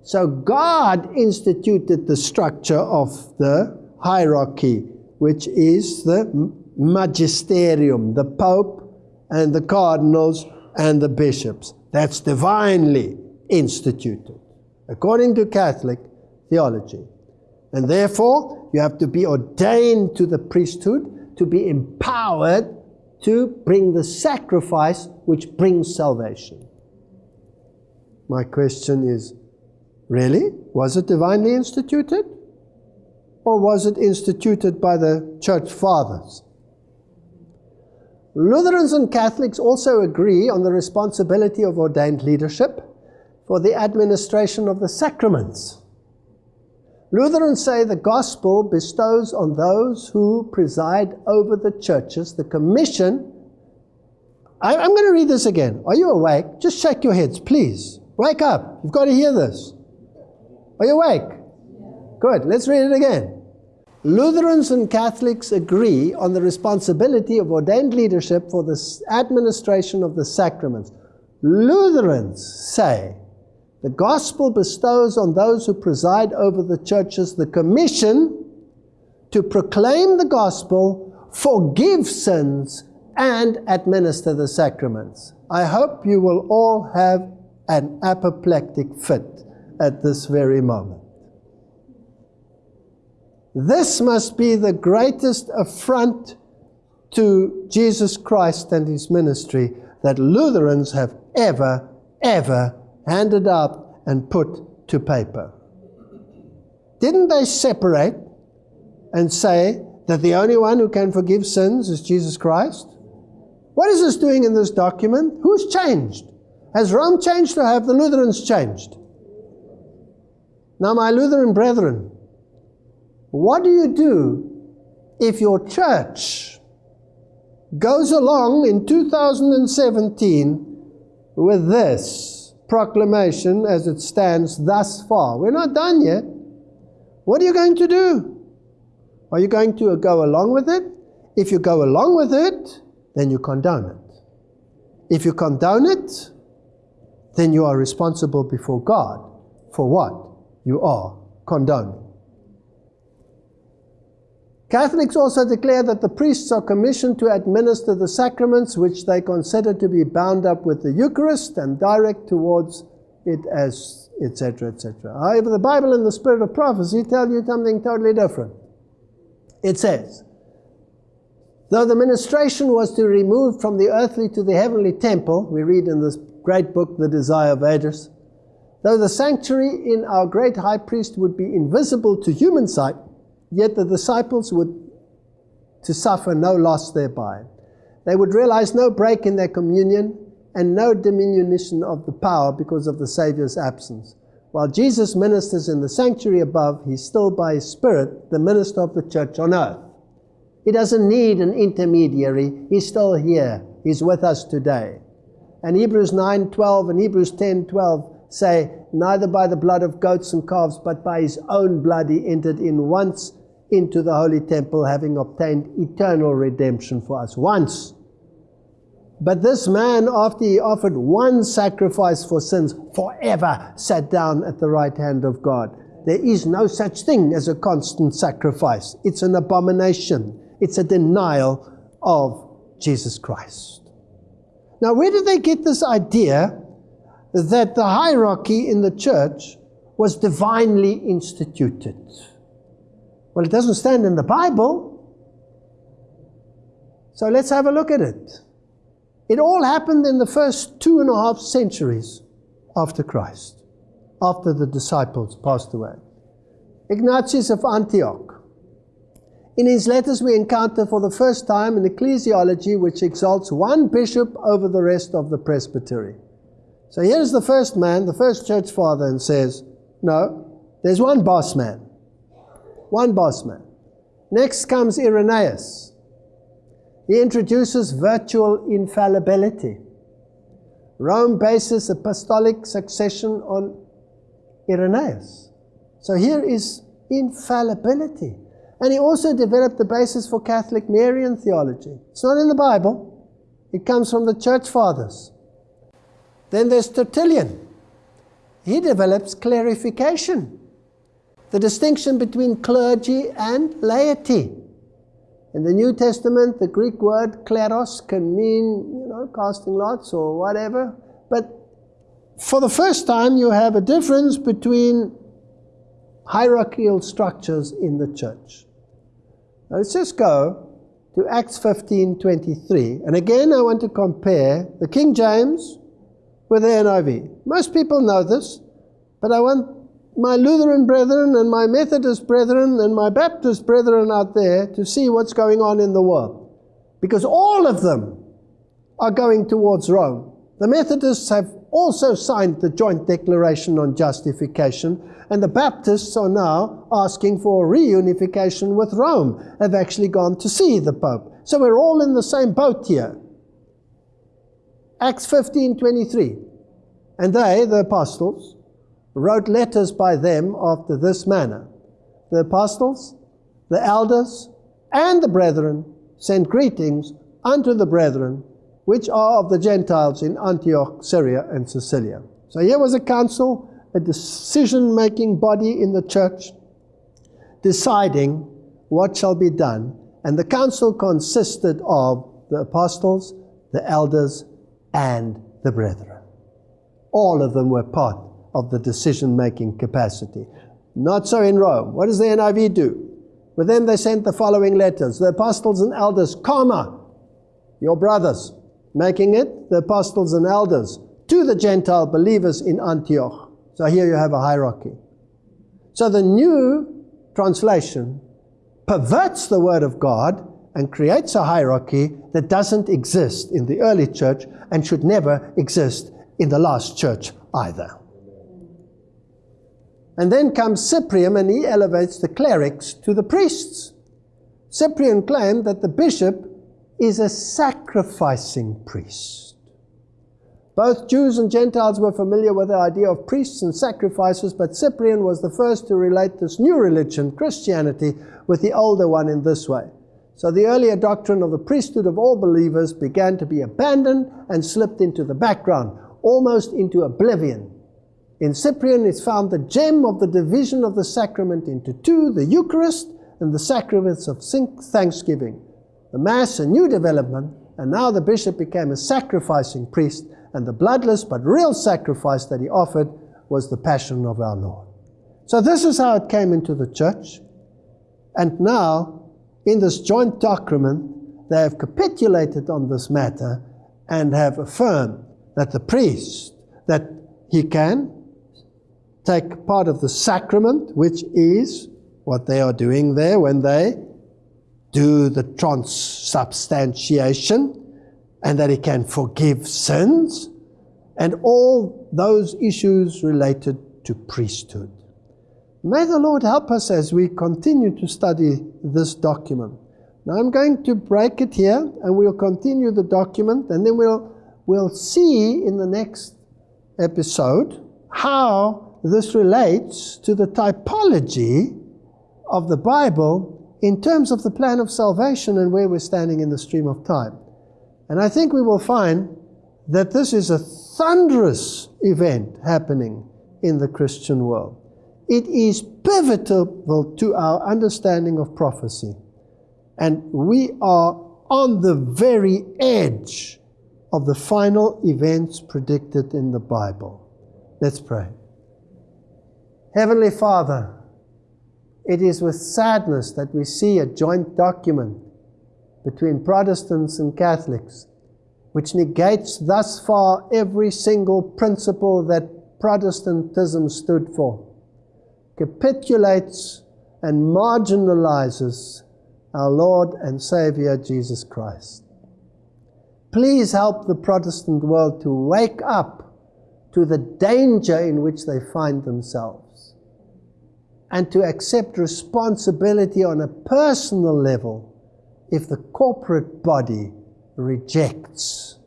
So God instituted the structure of the hierarchy, which is the magisterium, the pope and the cardinals and the bishops. That's divinely instituted, according to Catholic theology. And therefore, you have to be ordained to the priesthood to be empowered to bring the sacrifice which brings salvation. My question is really? Was it divinely instituted? Or was it instituted by the church fathers? Lutherans and Catholics also agree on the responsibility of ordained leadership for the administration of the sacraments. Lutherans say the gospel bestows on those who preside over the churches the commission. I, am going to read this again. Are you awake? Just shake your heads, please. Wake up. You've got to hear this. Are you awake? Good. Let's read it again. Lutherans and Catholics agree on the responsibility of ordained leadership for the administration of the sacraments. Lutherans say the gospel bestows on those who preside over the churches the commission to proclaim the gospel, forgive sins, and administer the sacraments. I hope you will all have an apoplectic fit at this very moment. This must be the greatest affront to Jesus Christ and his ministry that Lutherans have ever, ever handed up and put to paper. Didn't they separate and say that the only one who can forgive sins is Jesus Christ? What is this doing in this document? Who's changed? Has Rome changed or have the Lutherans changed? Now, my Lutheran brethren, what do you do if your church goes along in 2017 with this proclamation as it stands thus far? We're not done yet. What are you going to do? Are you going to go along with it? If you go along with it, then you condone it. If you condone it, then you are responsible before God for what you are condoning. Catholics also declare that the priests are commissioned to administer the sacraments which they consider to be bound up with the Eucharist and direct towards it as etc. etc. However, the Bible and the Spirit of prophecy tell you something totally different. It says, Though the ministration was to remove from the earthly to the heavenly temple, we read in this great book, The Desire of Ages, though the sanctuary in our great high priest would be invisible to human sight, Yet the disciples would to suffer no loss thereby. They would realize no break in their communion and no diminution of the power because of the Savior's absence. While Jesus ministers in the sanctuary above, he's still by his Spirit the minister of the church on earth. He doesn't need an intermediary. He's still here. He's with us today. And Hebrews 9:12 and Hebrews 10:12 say, Neither by the blood of goats and calves, but by his own blood he entered in once into the holy temple, having obtained eternal redemption for us once. But this man, after he offered one sacrifice for sins, forever sat down at the right hand of God. There is no such thing as a constant sacrifice. It's an abomination. It's a denial of Jesus Christ. Now, where did they get this idea that the hierarchy in the church was divinely instituted? Well, it doesn't stand in the Bible. So let's have a look at it. It all happened in the first two and a half centuries after Christ, after the disciples passed away. Ignatius of Antioch. In his letters, we encounter for the first time an ecclesiology which exalts one bishop over the rest of the presbytery. So here's the first man, the first church father, and says, No, there's one boss man. One boss man. Next comes Irenaeus. He introduces virtual infallibility. Rome bases apostolic succession on Irenaeus. So here is infallibility. And he also developed the basis for Catholic Marian theology. It's not in the Bible, it comes from the church fathers. Then there's Tertullian. He develops clarification, the distinction between clergy and laity. In the New Testament, the Greek word kleros can mean, you know, casting lots or whatever. But for the first time, you have a difference between hierarchical structures in the church. Now let's just go to Acts 15:23. And again, I want to compare the King James with the NIV. Most people know this, but I want my Lutheran brethren and my Methodist brethren and my Baptist brethren out there to see what's going on in the world. Because all of them are going towards Rome. The Methodists have also signed the joint declaration on justification, and the Baptists are now asking for reunification with Rome, have actually gone to see the Pope. So we're all in the same boat here. Acts 15:23. And they, the apostles, wrote letters by them after this manner. The apostles, the elders, and the brethren sent greetings unto the brethren which are of the Gentiles in Antioch, Syria, and Cilicia. So here was a council, a decision making body in the church, deciding what shall be done. And the council consisted of the apostles, the elders, and the brethren. All of them were part of the decision making capacity. Not so in Rome. What does the NIV do? With them they sent the following letters The apostles and elders, comma, your brothers, making it the apostles and elders to the Gentile believers in Antioch. So here you have a hierarchy. So the new translation perverts the word of God and creates a hierarchy that doesn't exist in the early church and should never exist in the last church either. And then comes Cyprian and he elevates the clerics to the priests. Cyprian claimed that the bishop is a sacrificing priest. Both Jews and Gentiles were familiar with the idea of priests and sacrifices, but Cyprian was the first to relate this new religion, Christianity, with the older one in this way. So the earlier doctrine of the priesthood of all believers began to be abandoned and slipped into the background, almost into oblivion. In Cyprian is found the gem of the division of the sacrament into two, the Eucharist and the sacraments of thanksgiving. The Mass, a new development, and now the bishop became a sacrificing priest, and the bloodless but real sacrifice that he offered was the passion of our Lord. So this is how it came into the church. And now, in this joint document, they have capitulated on this matter and have affirmed that the priest, that he can take part of the sacrament, which is what they are doing there when they do the transubstantiation and that he can forgive sins and all those issues related to priesthood. May the Lord help us as we continue to study this document. Now I'm going to break it here and we'll continue the document and then we'll, we'll see in the next episode how this relates to the typology of the Bible in terms of the plan of salvation and where we're standing in the stream of time. And I think we will find that this is a thunderous event happening in the Christian world. It is pivotal to our understanding of prophecy. And we are on the very edge of the final events predicted in the Bible. Let's pray. Heavenly Father, it is with sadness that we see a joint document between Protestants and Catholics which negates thus far every single principle that Protestantism stood for, capitulates and marginalizes our Lord and Savior Jesus Christ. Please help the Protestant world to wake up to the danger in which they find themselves and to accept responsibility on a personal level if the corporate body rejects.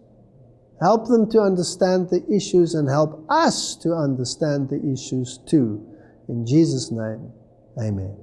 Help them to understand the issues and help us to understand the issues too. In Jesus' name, amen.